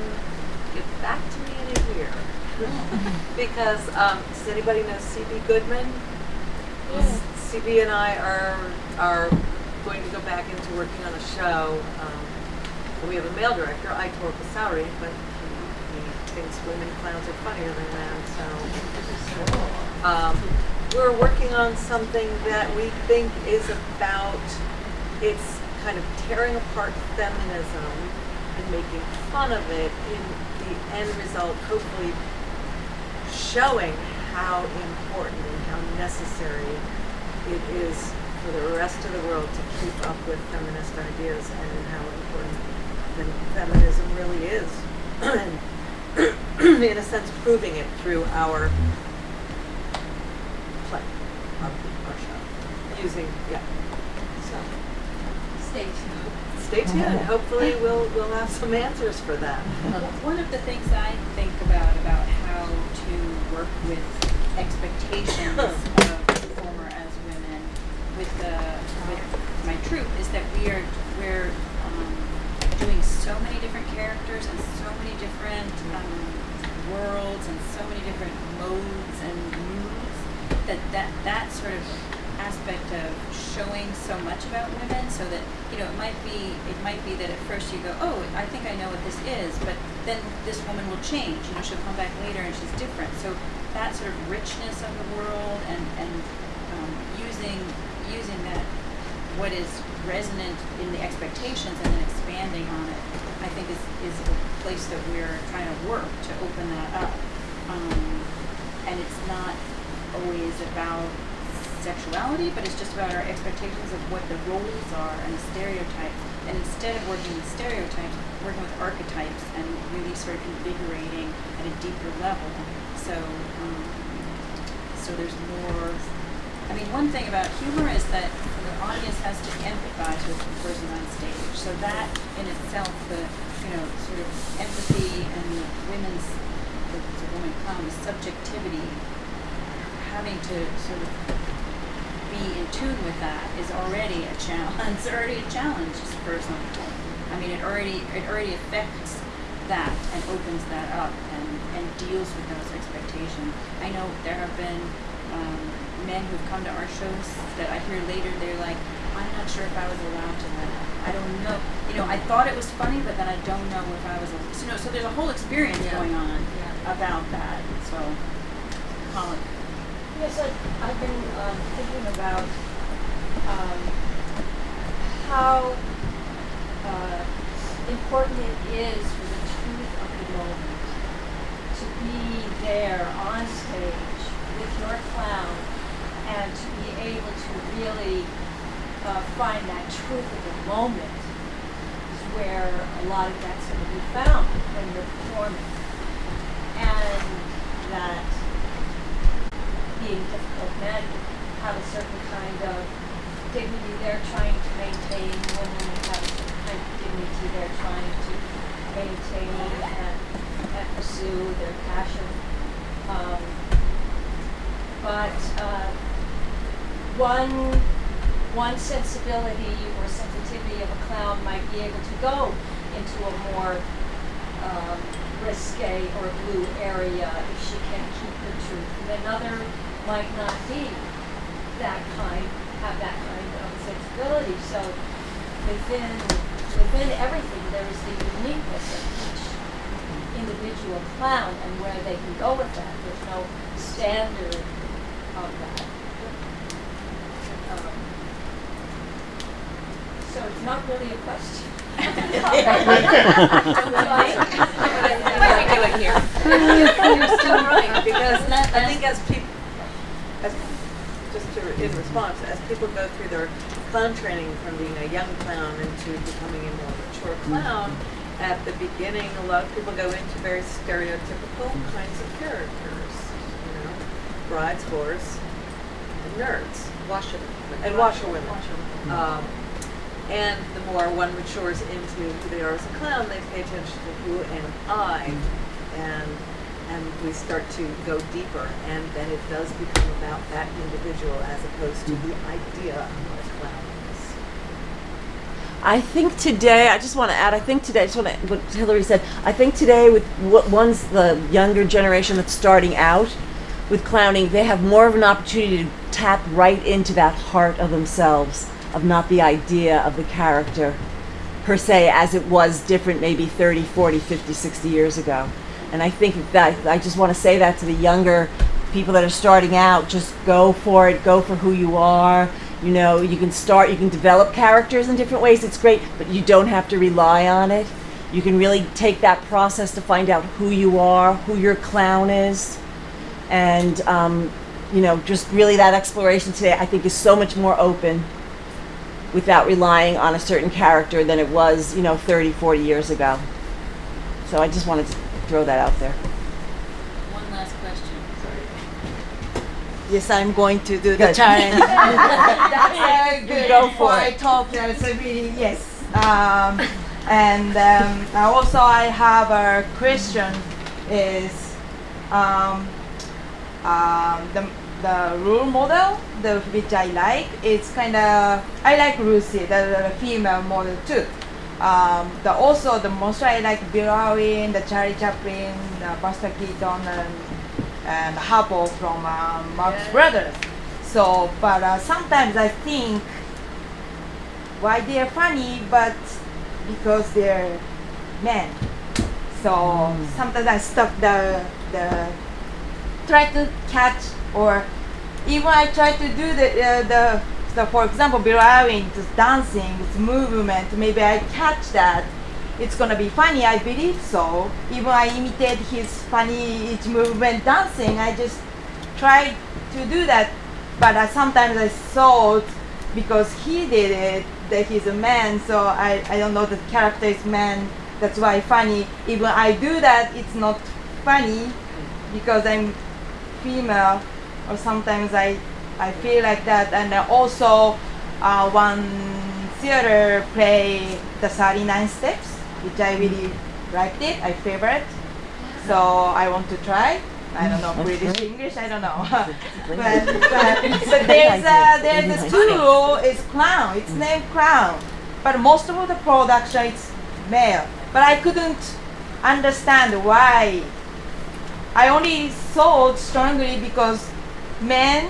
get back to me in a year. *laughs* because um, does anybody know C.B. Goodman? CB and I are are going to go back into working on a show. Um, we have a male director, Aitor Basauri, but he, he thinks women clowns are funnier than men. So *laughs* um, we're working on something that we think is about it's kind of tearing apart feminism and making fun of it in the end result, hopefully showing how important and how necessary it is for the rest of the world to keep up with feminist ideas and how important fem- feminism really is. *clears throat* in a sense, proving it through our our show, using, yeah. So, Stay tuned. stay tuned. Hopefully, we'll, we'll have some answers for that. *laughs* One of the things I think about about how to work with expectations *laughs* of performer as women with the with my troupe is that we are we're um, doing so many different characters and so many different um, worlds and so many different modes and that that that sort of aspect of showing so much about women so that you know it might be it might be that at first you go oh I think I know what this is but then this woman will change. You know she'll come back later and she's different. So that sort of richness of the world and and um, using using that what is resonant in the expectations and then expanding on it I think is is a place that we're trying to work to open that up. Um, and it's not always about sexuality, but it's just about our expectations of what the roles are and the stereotypes. And instead of working with stereotypes, working with archetypes and really sort of invigorating at a deeper level. So, um, so there's more. I mean, one thing about humor is that the audience has to empathize with the person on stage. So that in itself, the you know sort of empathy and the women's the, the woman the subjectivity, having to sort of be in tune with that is already a challenge. *laughs* It's already a challenge for some people. I mean, it already it already affects that and opens that up and, and deals with those expectations. I know there have been um, men who've come to our shows that I hear later. They're like, I'm not sure if I was allowed to laugh. I don't know. You know, I thought it was funny, but then I don't know if I was. So, you know, so there's a whole experience Yeah. going on Yeah. about that. So, Colin. Yes, I, I've been um, thinking about um, how uh, important it is for the truth of the moment to be there on stage with your clown and to be able to really uh, find that truth of the moment is where a lot of that's going to be found when you're performing. And that being difficult men have a certain kind of dignity they're trying to maintain, women have a kind of dignity they're trying to maintain and, and pursue their passion. Um, but uh, one one sensibility or sensitivity of a clown might be able to go into a more um, risque or blue area if she can keep her truth. And another might not be that kind, have that kind of sensibility. So within within everything there is the uniqueness of each individual clown and where they can go with that. There's no standard of that. Um, so it's not really a question. *laughs* Why we do it here? *laughs* You're so right, because I think as people, as, in response, as people go through their clown training from being a young clown into becoming a more mature clown, at the beginning, a lot of people go into very stereotypical kinds of characters, you know, brides, whores, and nerds. Washerman. And washerwomen. Um, and the more one matures into who they are as a clown, they pay attention to who am I, and and we start to go deeper, and then it does become about that individual as opposed to the mm-hmm. idea of what a clown is. I think today, I just want to add, I think today, I just want to, what Hillary said, I think today with what one's the younger generation that's starting out, with clowning, they have more of an opportunity to tap right into that heart of themselves, of not the idea of the character per se as it was different maybe 30, 40, 50, 60 years ago. And I think that I just want to say that to the younger people that are starting out, just go for it, go for who you are. You know, you can start, you can develop characters in different ways. It's great, but you don't have to rely on it. You can really take that process to find out who you are, who your clown is, and um, you know, just really that exploration today. I think is so much more open without relying on a certain character than it was, you know, 30, 40 years ago. So I just wanted to throw that out there. One last question. Yes, I'm going to do the Good. challenge. *laughs* That's uh, good. Go for before it. I talk, so really, yes. Um, and um, also I have a question is um, um, the, the role model the, which I like it's kind of I like Lucy the, the female model too um, the also the most I like Bill Irwin the Charlie Chaplin the Buster Keaton and, and Harpo from um, Marx Brothers. So but uh, sometimes I think why they're funny but because they're men. So sometimes I stop the the try to catch or even I try to do the uh, the so for example Bill just dancing it's movement maybe I catch that it's gonna be funny I believe so. Even I imitate his funny movement dancing I just try to do that. But uh, sometimes I thought because he did it that he's a man so I, I don't know the character is man that's why funny. Even I do that it's not funny because I'm female or sometimes I I feel like that. And also uh, one theater play the 39 steps which I really liked it I favorite. So I want to try. I don't know British English I don't know. *laughs* But, but, but there's *laughs* a, there's a tool it's clown. It's named clown. But most of the production is male. But I couldn't understand why. I only thought strongly because men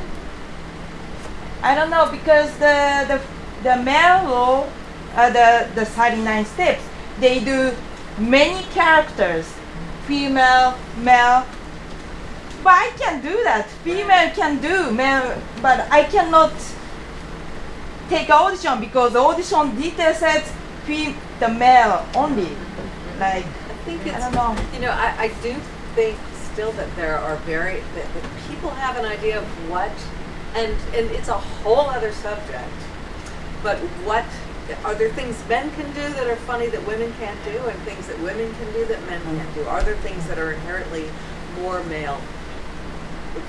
I don't know because the the the male role, uh, the the 39 steps they do many characters female male. But I can do that. Female can do male but I cannot take audition because audition detail says fe- the male only. Like I think it's I don't know. you know, I, I do think still that there are very, that, that people have an idea of what, and, and it's a whole other subject, but what, are there things men can do that are funny that women can't do, and things that women can do that men can't do? Are there things that are inherently more male,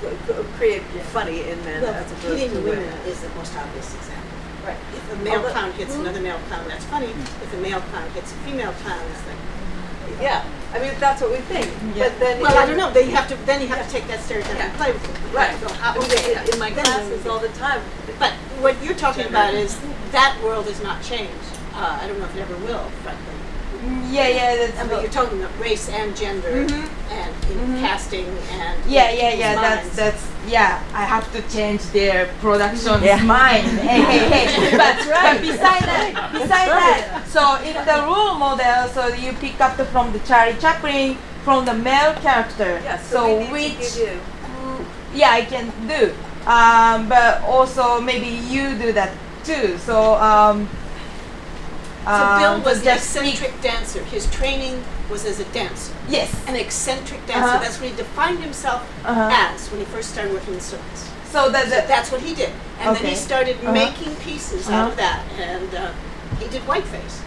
c- c- create funny in men Well, as opposed hitting to women women? is the most obvious example. Right. If a male Although- clown hits hmm? another male clown, that's funny. Hmm. If a male clown hits a female clown, it's like, Yeah, I mean, that's what we think, Yeah. but then. well, I don't know. Then you have to then you have to take that stereotype and play with it. Right. So how, I mean, okay, in- my classes all the time. But what you're talking about is that world has not changed. Uh, I don't know if it ever will, frankly. Yeah yeah that's I mean, you're talking about race and gender Mhm. and in Mhm. casting and Yeah, yeah, yeah. That's minds. that's yeah. I have to change their production's Yeah. mind. *laughs* Hey, hey, hey. But, but beside that, beside that, so in the role model, so you pick up the, from the Charlie Chaplin from the male character. Yes, So, so we need which to give you. mm, yeah, I can do. Um, but also maybe you do that too. So um. So Bill um, was to the eccentric dancer. His training was as a dancer. Yes. An eccentric dancer. Uh-huh. That's what he defined himself Uh-huh. as when he first started working in circus. So that, So that that's what he did. And then he started Uh-huh. making pieces out of that. And uh, he did whiteface.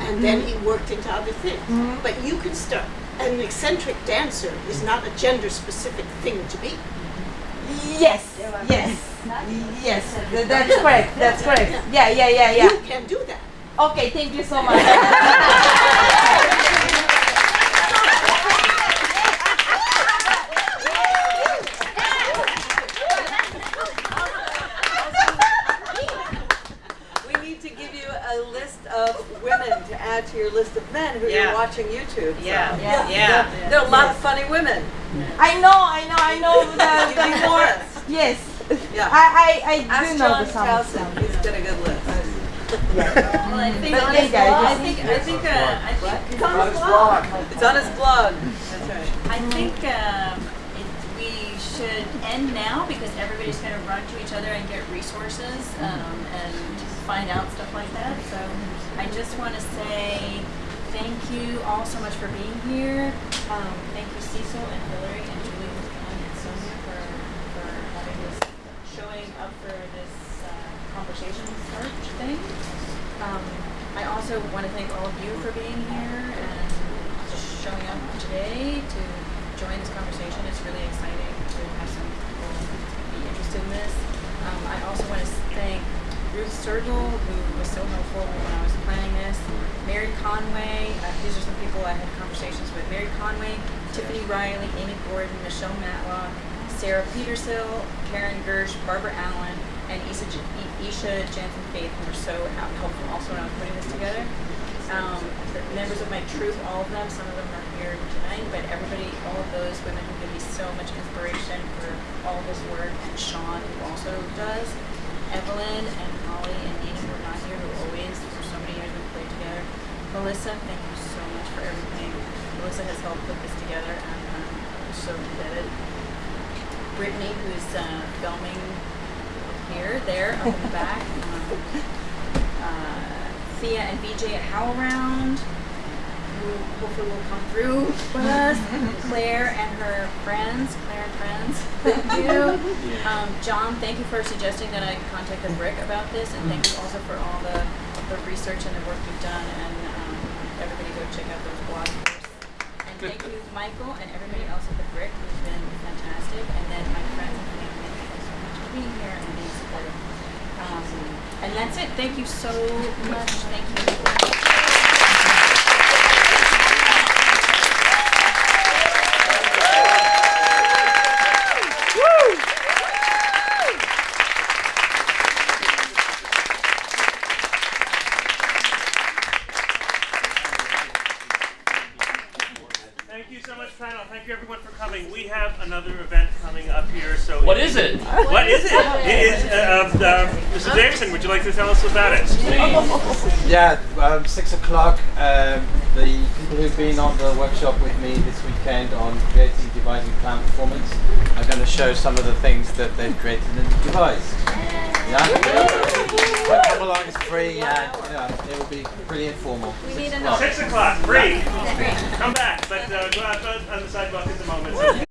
And then he worked into other things. Mhm. But you can start. An eccentric dancer is not a gender specific thing to be. Yes, yes, yes. That's correct. That's correct. Yeah, yeah, yeah, yeah. You can do that. Okay, thank you so much. We need to give you a list of women to add to your list of men who Yeah. you're watching YouTube. so- Yeah, Yeah. yeah. There are a lot of funny women. I know, I know, I know the, You the more. Yes. Yeah. I, I, I do Ask know John the sound. Towsen, he's got a good list. *laughs* Well, I think, But I hey, guys, think, I think, uh, I think, It's on his blog. It's on his blog. That's right. I think um, it, we should end now because everybody's going to run to each other and get resources um, and find out stuff like that. So I just want to say thank you all so much for being here. Um, thank you Cecil and Hillary and Julie and Sonia for, for having this, showing up for this uh, conversation start thing. Um, I also want to thank all of you for being here and showing up today to join this conversation. It's really exciting to have some people be interested in this. Um, I also want to thank Ruth Sergel, who was so helpful when I was planning this. Mary Conway, uh, these are some people I had conversations with. Mary Conway, Tiffany Riley, Amy Gordon, Michelle Matlock, Sarah Petersill, Karen Gersh, Barbara Allen, and Isha, Isha Jansen Faith, who were so helpful also was putting this together. Um, members of my troupe, all of them, some of them are here tonight, but everybody, all of those women who give me so much inspiration for all this work, and Sean, who also does. Evelyn and Holly and Nina, who are not here, who always, for so many years, we've played together. Melissa, thank you so much for everything. Melissa has helped put this together, and I'm so indebted. Brittany, who's uh, filming here, there, up in the back. Um, uh, Thea and BJ at HowlRound, who hopefully will come through with us. Claire and her friends, Claire and friends, thank you. *laughs* Um, John, thank you for suggesting that I contact the Brick about this, and thank you also for all the, the research and the work you've done. And um, everybody go check out those blog posts. And thank you, Michael, and everybody else at the Brick who's been fantastic. And then my friends and family, thank you so much for being here and being supportive. Um, and that's it. Thank you so much. Thank you. Thank you so much, panel. Thank you everyone for coming. We have another event coming up here. So What is it? What is it? It is uh, uh, uh, Mr. Davidson. Would you like to tell us about it? Yeah, um, six o'clock. Um, the people who've been on the workshop with me this weekend on creating, devising clown performance are going to show some of the things that they've created and devised. Yeah. But come along, it's free, and you know, it will be pretty informal. Six o'clock. Six o'clock, free. Come back, but uh, go out on the sidewalk at the moment.